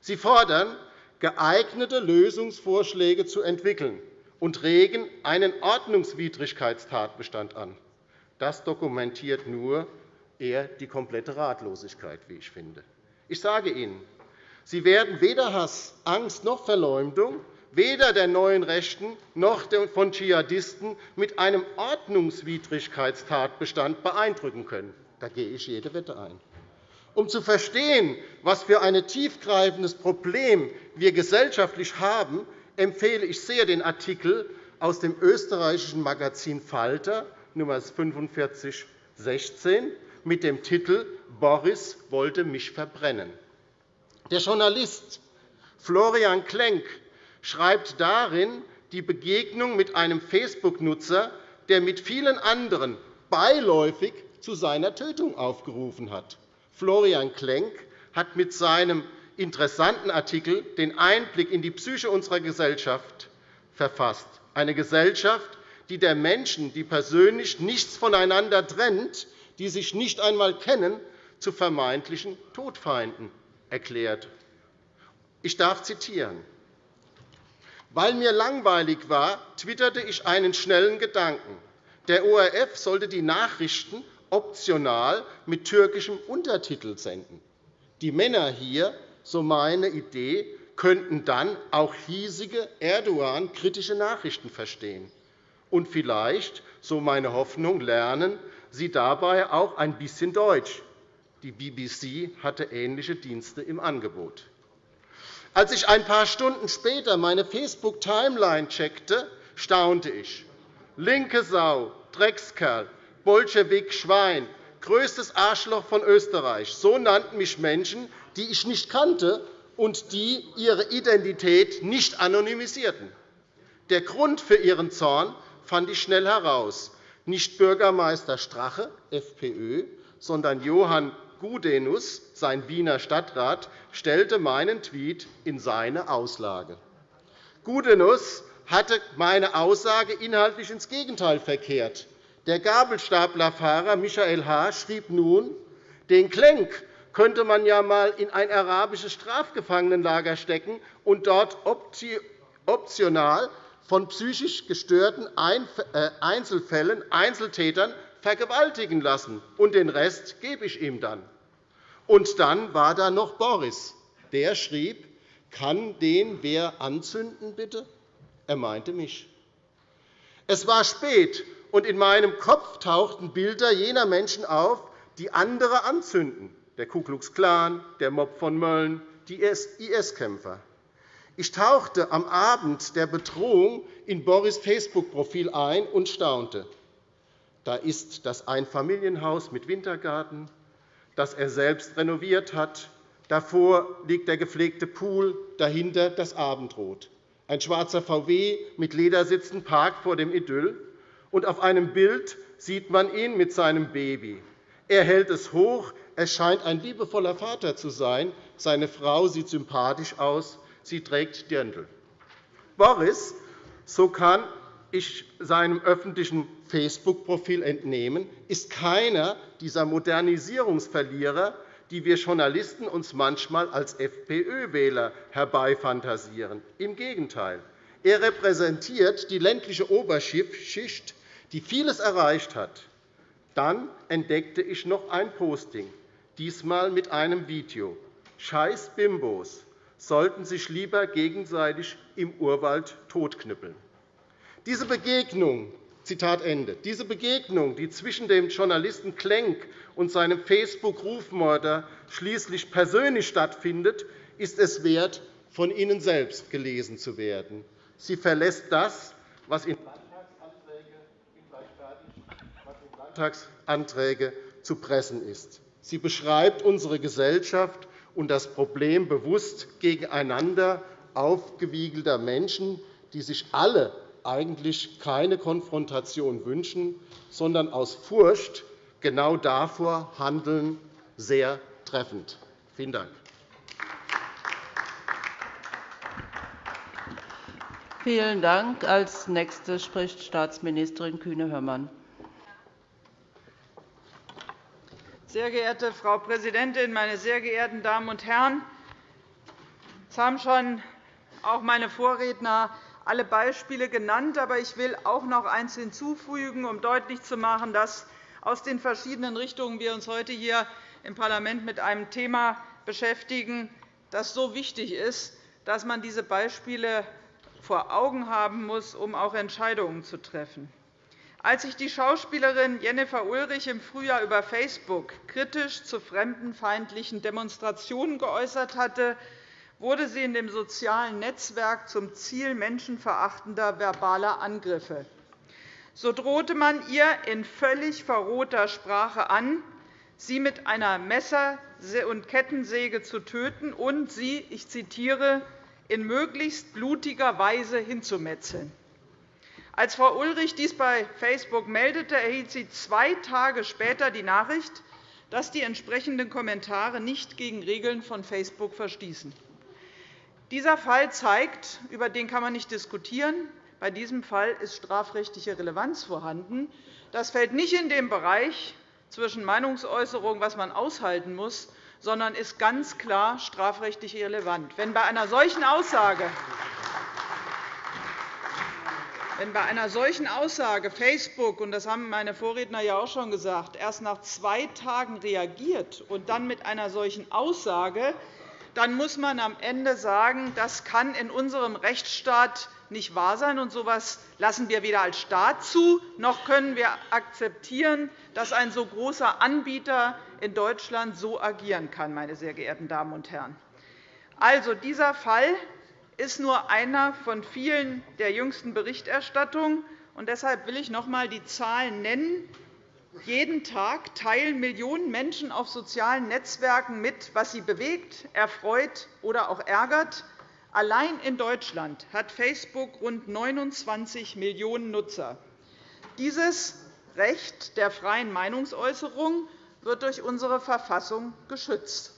Sie fordern, geeignete Lösungsvorschläge zu entwickeln und regen einen Ordnungswidrigkeitstatbestand an. Das dokumentiert nur eher die komplette Ratlosigkeit, wie ich finde. Ich sage Ihnen, Sie werden weder Hass, Angst noch Verleumdung, weder der neuen Rechten noch von Dschihadisten mit einem Ordnungswidrigkeitstatbestand beeindrucken können. Da gehe ich jede Wette ein. Um zu verstehen, was für ein tiefgreifendes Problem wir gesellschaftlich haben, empfehle ich sehr den Artikel aus dem österreichischen Magazin Falter, Nr. 4516, mit dem Titel Boris wollte mich verbrennen. Der Journalist Florian Klenk schreibt darin die Begegnung mit einem Facebook-Nutzer, der mit vielen anderen beiläufig zu seiner Tötung aufgerufen hat. Florian Klenk hat mit seinem interessanten Artikel den Einblick in die Psyche unserer Gesellschaft verfasst. Eine Gesellschaft, die der Menschen, die persönlich nichts voneinander trennt, die sich nicht einmal kennen, zu vermeintlichen Todfeinden erklärt. Ich darf zitieren. Weil mir langweilig war, twitterte ich einen schnellen Gedanken. Der ORF sollte die Nachrichten optional mit türkischem Untertitel senden. Die Männer hier, so meine Idee, könnten dann auch hiesige Erdogan-kritische Nachrichten verstehen. Und vielleicht, so meine Hoffnung, lernen sie dabei auch ein bisschen Deutsch. Die BBC hatte ähnliche Dienste im Angebot. Als ich ein paar Stunden später meine Facebook-Timeline checkte, staunte ich. Linke Sau, Dreckskerl, Bolschewik, Schwein, größtes Arschloch von Österreich. So nannten mich Menschen, die ich nicht kannte und die ihre Identität nicht anonymisierten. Der Grund für ihren Zorn fand ich schnell heraus. Nicht Bürgermeister Strache, FPÖ, sondern Johann Gudenus, sein Wiener Stadtrat, stellte meinen Tweet in seine Auslage. Gudenus hatte meine Aussage inhaltlich ins Gegenteil verkehrt. Der Gabelstaplerfahrer Michael H. schrieb nun, den Klenk könnte man ja einmal in ein arabisches Strafgefangenenlager stecken und dort optional von psychisch gestörten äh, Einzelfällen, Einzeltätern vergewaltigen lassen, und den Rest gebe ich ihm dann. Und dann war da noch Boris. Der schrieb, kann den wer anzünden, bitte? Er meinte mich. Es war spät, und in meinem Kopf tauchten Bilder jener Menschen auf, die andere anzünden, der Ku Klux Klan, der Mob von Mölln, die IS-Kämpfer. Ich tauchte am Abend der Bedrohung in Boris' Facebook-Profil ein und staunte. Da ist das Einfamilienhaus mit Wintergarten, das er selbst renoviert hat. Davor liegt der gepflegte Pool, dahinter das Abendrot. Ein schwarzer VW mit Ledersitzen parkt vor dem Idyll. Und auf einem Bild sieht man ihn mit seinem Baby. Er hält es hoch. Er scheint ein liebevoller Vater zu sein. Seine Frau sieht sympathisch aus sie trägt Dirndl. Boris, so kann ich seinem öffentlichen Facebook-Profil entnehmen, ist keiner dieser Modernisierungsverlierer, die wir Journalisten uns manchmal als FPÖ-Wähler herbeifantasieren. Im Gegenteil. Er repräsentiert die ländliche Oberschicht, die vieles erreicht hat. Dann entdeckte ich noch ein Posting, diesmal mit einem Video. Scheiß Bimbos sollten sich lieber gegenseitig im Urwald totknüppeln. Diese Begegnung, Zitat Ende, diese Begegnung, die zwischen dem Journalisten Klenk und seinem Facebook-Rufmörder schließlich persönlich stattfindet, ist es wert, von Ihnen selbst gelesen zu werden. Sie verlässt das, was in Landtagsanträge zu pressen ist. Sie beschreibt unsere Gesellschaft und das Problem bewusst gegeneinander aufgewiegelter Menschen, die sich alle eigentlich keine Konfrontation wünschen, sondern aus Furcht genau davor handeln, sehr treffend. Vielen Dank. Vielen Dank. Als Nächste spricht Staatsministerin Kühne-Hörmann. Sehr geehrte Frau Präsidentin, meine sehr geehrten Damen und Herren! Es haben schon auch meine Vorredner alle Beispiele genannt. Aber ich will auch noch eines hinzufügen, um deutlich zu machen, dass aus den verschiedenen Richtungen wir uns heute hier im Parlament mit einem Thema beschäftigen, das so wichtig ist, dass man diese Beispiele vor Augen haben muss, um auch Entscheidungen zu treffen. Als sich die Schauspielerin Jennifer Ulrich im Frühjahr über Facebook kritisch zu fremdenfeindlichen Demonstrationen geäußert hatte, wurde sie in dem sozialen Netzwerk zum Ziel menschenverachtender verbaler Angriffe. So drohte man ihr in völlig verrohter Sprache an, sie mit einer Messer- und Kettensäge zu töten und sie, ich zitiere, in möglichst blutiger Weise hinzumetzeln. Als Frau Ulrich dies bei Facebook meldete, erhielt sie zwei Tage später die Nachricht, dass die entsprechenden Kommentare nicht gegen Regeln von Facebook verstießen. Dieser Fall zeigt, über den kann man nicht diskutieren, bei diesem Fall ist strafrechtliche Relevanz vorhanden. Das fällt nicht in den Bereich zwischen Meinungsäußerung, was man aushalten muss, sondern ist ganz klar strafrechtlich relevant. Wenn bei einer solchen Aussage wenn bei einer solchen Aussage Facebook, und das haben meine Vorredner ja auch schon gesagt, erst nach zwei Tagen reagiert und dann mit einer solchen Aussage, dann muss man am Ende sagen, das kann in unserem Rechtsstaat nicht wahr sein. Und so etwas lassen wir weder als Staat zu, noch können wir akzeptieren, dass ein so großer Anbieter in Deutschland so agieren kann. Meine sehr geehrten Damen und Herren. Also, dieser Fall ist nur einer von vielen der jüngsten Berichterstattung. Deshalb will ich noch einmal die Zahlen nennen, Jeden Tag teilen Millionen Menschen auf sozialen Netzwerken mit, was sie bewegt, erfreut oder auch ärgert. Allein in Deutschland hat Facebook rund 29 Millionen Nutzer. Dieses Recht der freien Meinungsäußerung wird durch unsere Verfassung geschützt.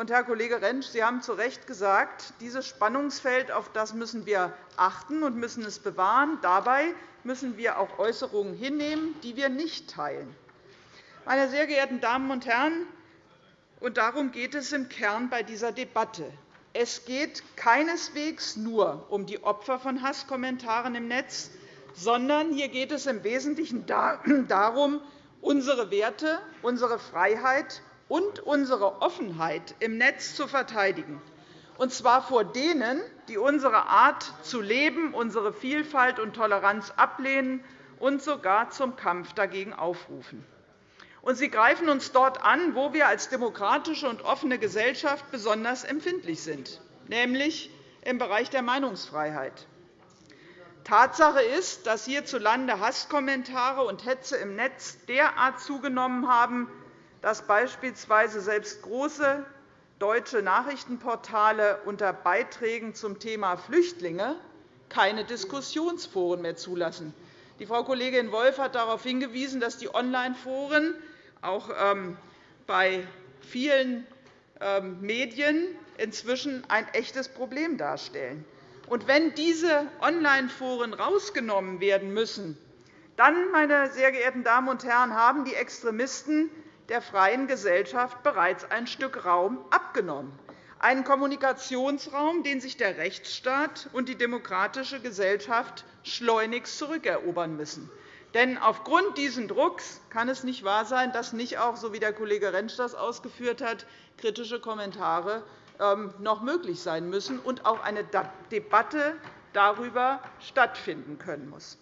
Und, Herr Kollege Rentsch, Sie haben zu Recht gesagt, dieses Spannungsfeld auf das müssen wir achten und müssen es bewahren. Dabei müssen wir auch Äußerungen hinnehmen, die wir nicht teilen. Meine sehr geehrten Damen und Herren, und darum geht es im Kern bei dieser Debatte. Es geht keineswegs nur um die Opfer von Hasskommentaren im Netz, sondern hier geht es im Wesentlichen darum, unsere Werte, unsere Freiheit und unsere Offenheit im Netz zu verteidigen, und zwar vor denen, die unsere Art zu leben, unsere Vielfalt und Toleranz ablehnen und sogar zum Kampf dagegen aufrufen. Und sie greifen uns dort an, wo wir als demokratische und offene Gesellschaft besonders empfindlich sind, nämlich im Bereich der Meinungsfreiheit. Tatsache ist, dass hierzulande Hasskommentare und Hetze im Netz derart zugenommen haben, dass beispielsweise selbst große deutsche Nachrichtenportale unter Beiträgen zum Thema Flüchtlinge keine Diskussionsforen mehr zulassen. Die Frau Kollegin Wolff hat darauf hingewiesen, dass die Online-Foren auch ähm, bei vielen ähm, Medien inzwischen ein echtes Problem darstellen. Und wenn diese Online-Foren herausgenommen werden müssen, dann, meine sehr geehrten Damen und Herren, haben die Extremisten der freien Gesellschaft bereits ein Stück Raum abgenommen, einen Kommunikationsraum, den sich der Rechtsstaat und die demokratische Gesellschaft schleunigst zurückerobern müssen. Denn aufgrund dieses Drucks kann es nicht wahr sein, dass nicht auch, so wie der Kollege Rentsch das ausgeführt hat, kritische Kommentare ähm, noch möglich sein müssen und auch eine Debatte darüber stattfinden können muss.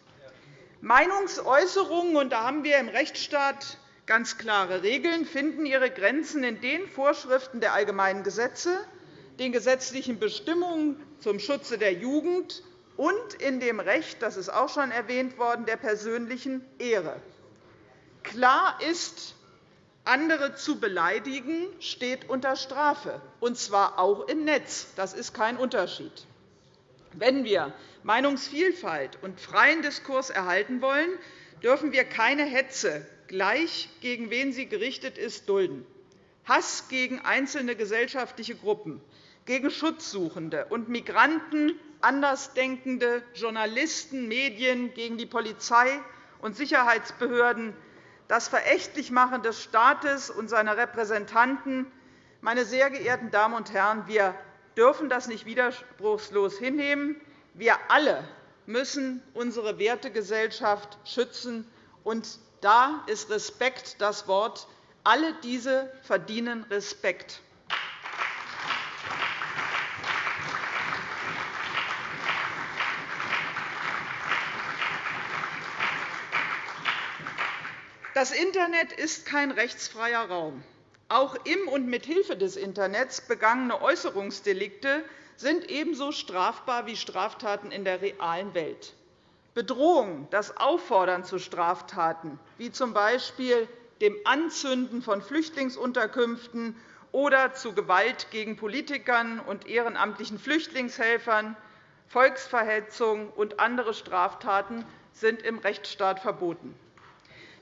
Meinungsäußerungen, und da haben wir im Rechtsstaat ganz klare Regeln finden ihre Grenzen in den Vorschriften der allgemeinen Gesetze, den gesetzlichen Bestimmungen zum Schutze der Jugend und in dem Recht, das ist auch schon erwähnt worden, der persönlichen Ehre. Klar ist, andere zu beleidigen, steht unter Strafe, und zwar auch im Netz. Das ist kein Unterschied. Wenn wir Meinungsvielfalt und freien Diskurs erhalten wollen, dürfen wir keine Hetze gleich gegen wen sie gerichtet ist, dulden. Hass gegen einzelne gesellschaftliche Gruppen, gegen Schutzsuchende und Migranten, Andersdenkende, Journalisten, Medien, gegen die Polizei und Sicherheitsbehörden, das Verächtlichmachen des Staates und seiner Repräsentanten. Meine sehr geehrten Damen und Herren, wir dürfen das nicht widerspruchslos hinnehmen. Wir alle müssen unsere Wertegesellschaft schützen und da ist Respekt das Wort. Alle diese verdienen Respekt. Das Internet ist kein rechtsfreier Raum. Auch im und mit Hilfe des Internets begangene Äußerungsdelikte sind ebenso strafbar wie Straftaten in der realen Welt. Bedrohung, das Auffordern zu Straftaten, wie z. B. dem Anzünden von Flüchtlingsunterkünften oder zu Gewalt gegen Politikern und ehrenamtlichen Flüchtlingshelfern, Volksverhetzung und andere Straftaten sind im Rechtsstaat verboten.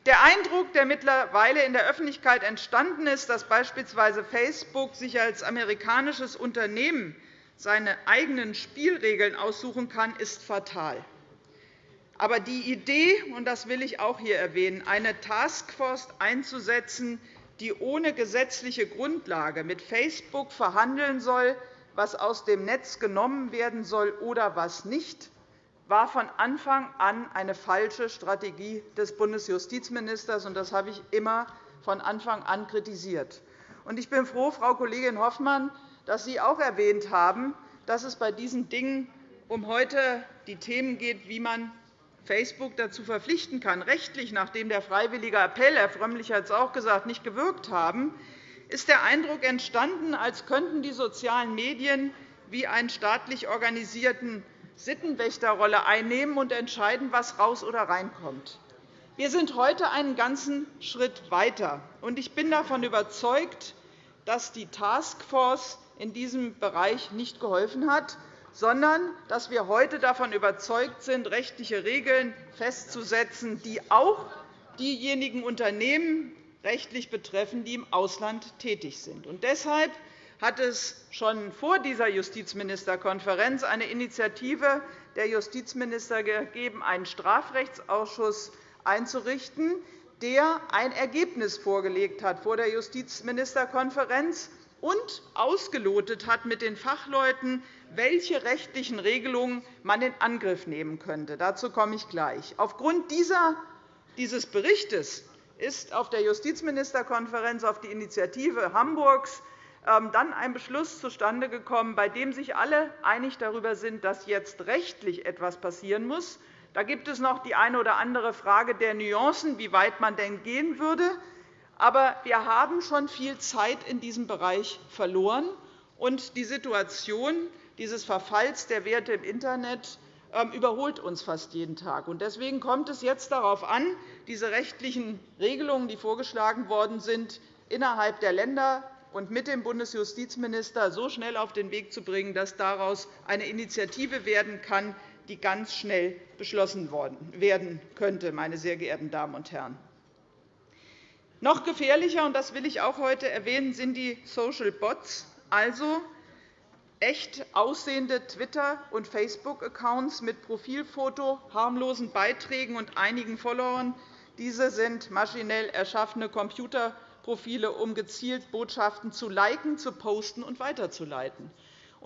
Der Eindruck, der mittlerweile in der Öffentlichkeit entstanden ist, dass beispielsweise Facebook sich als amerikanisches Unternehmen seine eigenen Spielregeln aussuchen kann, ist fatal. Aber die Idee, und das will ich auch hier erwähnen, eine Taskforce einzusetzen, die ohne gesetzliche Grundlage mit Facebook verhandeln soll, was aus dem Netz genommen werden soll oder was nicht, war von Anfang an eine falsche Strategie des Bundesjustizministers. Das habe ich immer von Anfang an kritisiert. Ich bin froh, Frau Kollegin Hoffmann, dass Sie auch erwähnt haben, dass es bei diesen Dingen um heute die Themen geht, wie man Facebook dazu verpflichten kann, rechtlich, nachdem der freiwillige Appell, Herr Frömmrich hat es auch gesagt, nicht gewirkt haben, ist der Eindruck entstanden, als könnten die sozialen Medien wie eine staatlich organisierte Sittenwächterrolle einnehmen und entscheiden, was raus oder reinkommt. Wir sind heute einen ganzen Schritt weiter. und Ich bin davon überzeugt, dass die Taskforce in diesem Bereich nicht geholfen hat, sondern dass wir heute davon überzeugt sind, rechtliche Regeln festzusetzen, die auch diejenigen Unternehmen rechtlich betreffen, die im Ausland tätig sind. Und deshalb hat es schon vor dieser Justizministerkonferenz eine Initiative der Justizminister gegeben, einen Strafrechtsausschuss einzurichten, der ein Ergebnis vorgelegt hat vor der Justizministerkonferenz und ausgelotet hat mit den Fachleuten, welche rechtlichen Regelungen man in Angriff nehmen könnte. Dazu komme ich gleich. Aufgrund dieses Berichts ist auf der Justizministerkonferenz auf die Initiative Hamburgs ähm, dann ein Beschluss zustande gekommen, bei dem sich alle einig darüber sind, dass jetzt rechtlich etwas passieren muss. Da gibt es noch die eine oder andere Frage der Nuancen, wie weit man denn gehen würde. Aber wir haben schon viel Zeit in diesem Bereich verloren. Und die Situation dieses Verfalls der Werte im Internet ähm, überholt uns fast jeden Tag. Deswegen kommt es jetzt darauf an, diese rechtlichen Regelungen, die vorgeschlagen worden sind, innerhalb der Länder und mit dem Bundesjustizminister so schnell auf den Weg zu bringen, dass daraus eine Initiative werden kann, die ganz schnell beschlossen werden könnte. Meine sehr geehrten Damen und Herren. Noch gefährlicher, und das will ich auch heute erwähnen, sind die Social Bots, also echt aussehende Twitter- und Facebook-Accounts mit Profilfoto, harmlosen Beiträgen und einigen Followern. Diese sind maschinell erschaffene Computerprofile, um gezielt Botschaften zu liken, zu posten und weiterzuleiten.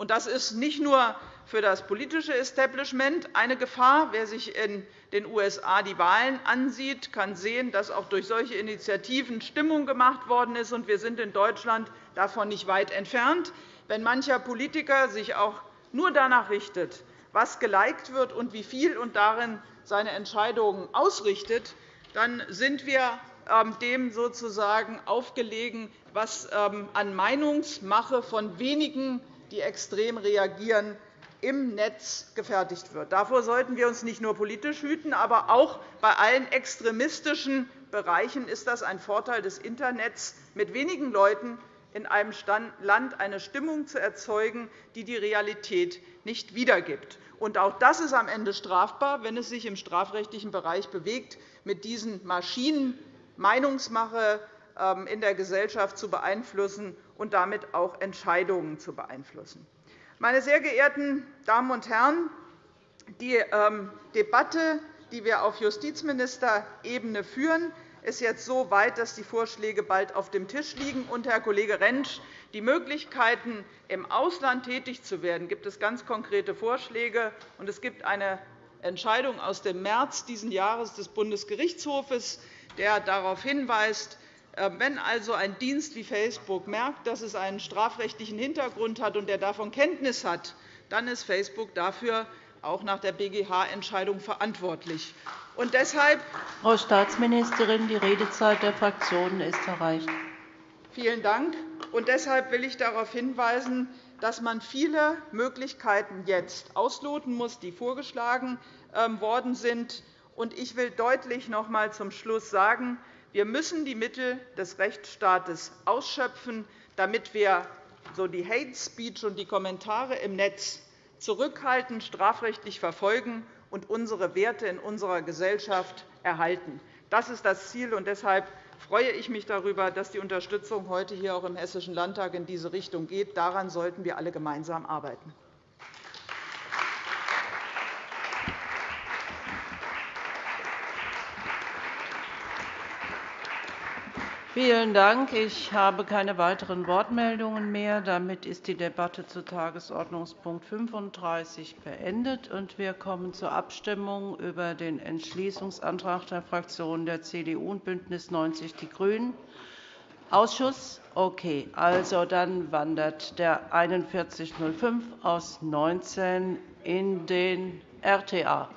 Das ist nicht nur für das politische Establishment eine Gefahr. Wer sich in den USA die Wahlen ansieht, kann sehen, dass auch durch solche Initiativen Stimmung gemacht worden ist. Wir sind in Deutschland davon nicht weit entfernt. Wenn mancher Politiker sich auch nur danach richtet, was geliked wird und wie viel, und darin seine Entscheidungen ausrichtet, dann sind wir ähm, dem sozusagen aufgelegen, was ähm, an Meinungsmache von wenigen, die extrem reagieren, im Netz gefertigt wird. Davor sollten wir uns nicht nur politisch hüten, aber auch bei allen extremistischen Bereichen ist das ein Vorteil des Internets, mit wenigen Leuten in einem Land eine Stimmung zu erzeugen, die die Realität nicht wiedergibt. auch das ist am Ende strafbar, wenn es sich im strafrechtlichen Bereich bewegt, mit diesen Maschinen Meinungsmache ähm, in der Gesellschaft zu beeinflussen und damit auch Entscheidungen zu beeinflussen. Meine sehr geehrten Damen und Herren, die ähm, Debatte, die wir auf Justizministerebene führen, ist jetzt so weit, dass die Vorschläge bald auf dem Tisch liegen. Und, Herr Kollege Rentsch, die Möglichkeiten, im Ausland tätig zu werden, gibt es ganz konkrete Vorschläge. Und es gibt eine Entscheidung aus dem März dieses Jahres des Bundesgerichtshofes, der darauf hinweist, äh, wenn also ein Dienst wie Facebook merkt, dass es einen strafrechtlichen Hintergrund hat und er davon Kenntnis hat, dann ist Facebook dafür auch nach der BGH-Entscheidung verantwortlich. Und deshalb Frau Staatsministerin, die Redezeit der Fraktionen ist erreicht. Vielen Dank. Und deshalb will ich darauf hinweisen, dass man viele Möglichkeiten jetzt ausloten muss, die vorgeschlagen ähm, worden sind. Und ich will deutlich noch einmal zum Schluss sagen, wir müssen die Mittel des Rechtsstaates ausschöpfen, damit wir so die Hate Speech und die Kommentare im Netz zurückhaltend strafrechtlich verfolgen und unsere Werte in unserer Gesellschaft erhalten. Das ist das Ziel. und Deshalb freue ich mich darüber, dass die Unterstützung heute hier auch im Hessischen Landtag in diese Richtung geht. Daran sollten wir alle gemeinsam arbeiten. Vielen Dank. Ich habe keine weiteren Wortmeldungen mehr. Damit ist die Debatte zu Tagesordnungspunkt 35 beendet. und Wir kommen zur Abstimmung über den Entschließungsantrag der Fraktionen der CDU und BÜNDNIS 90 die GRÜNEN. Ausschuss? Okay. Also dann wandert der 4105 aus 19 in den RTA.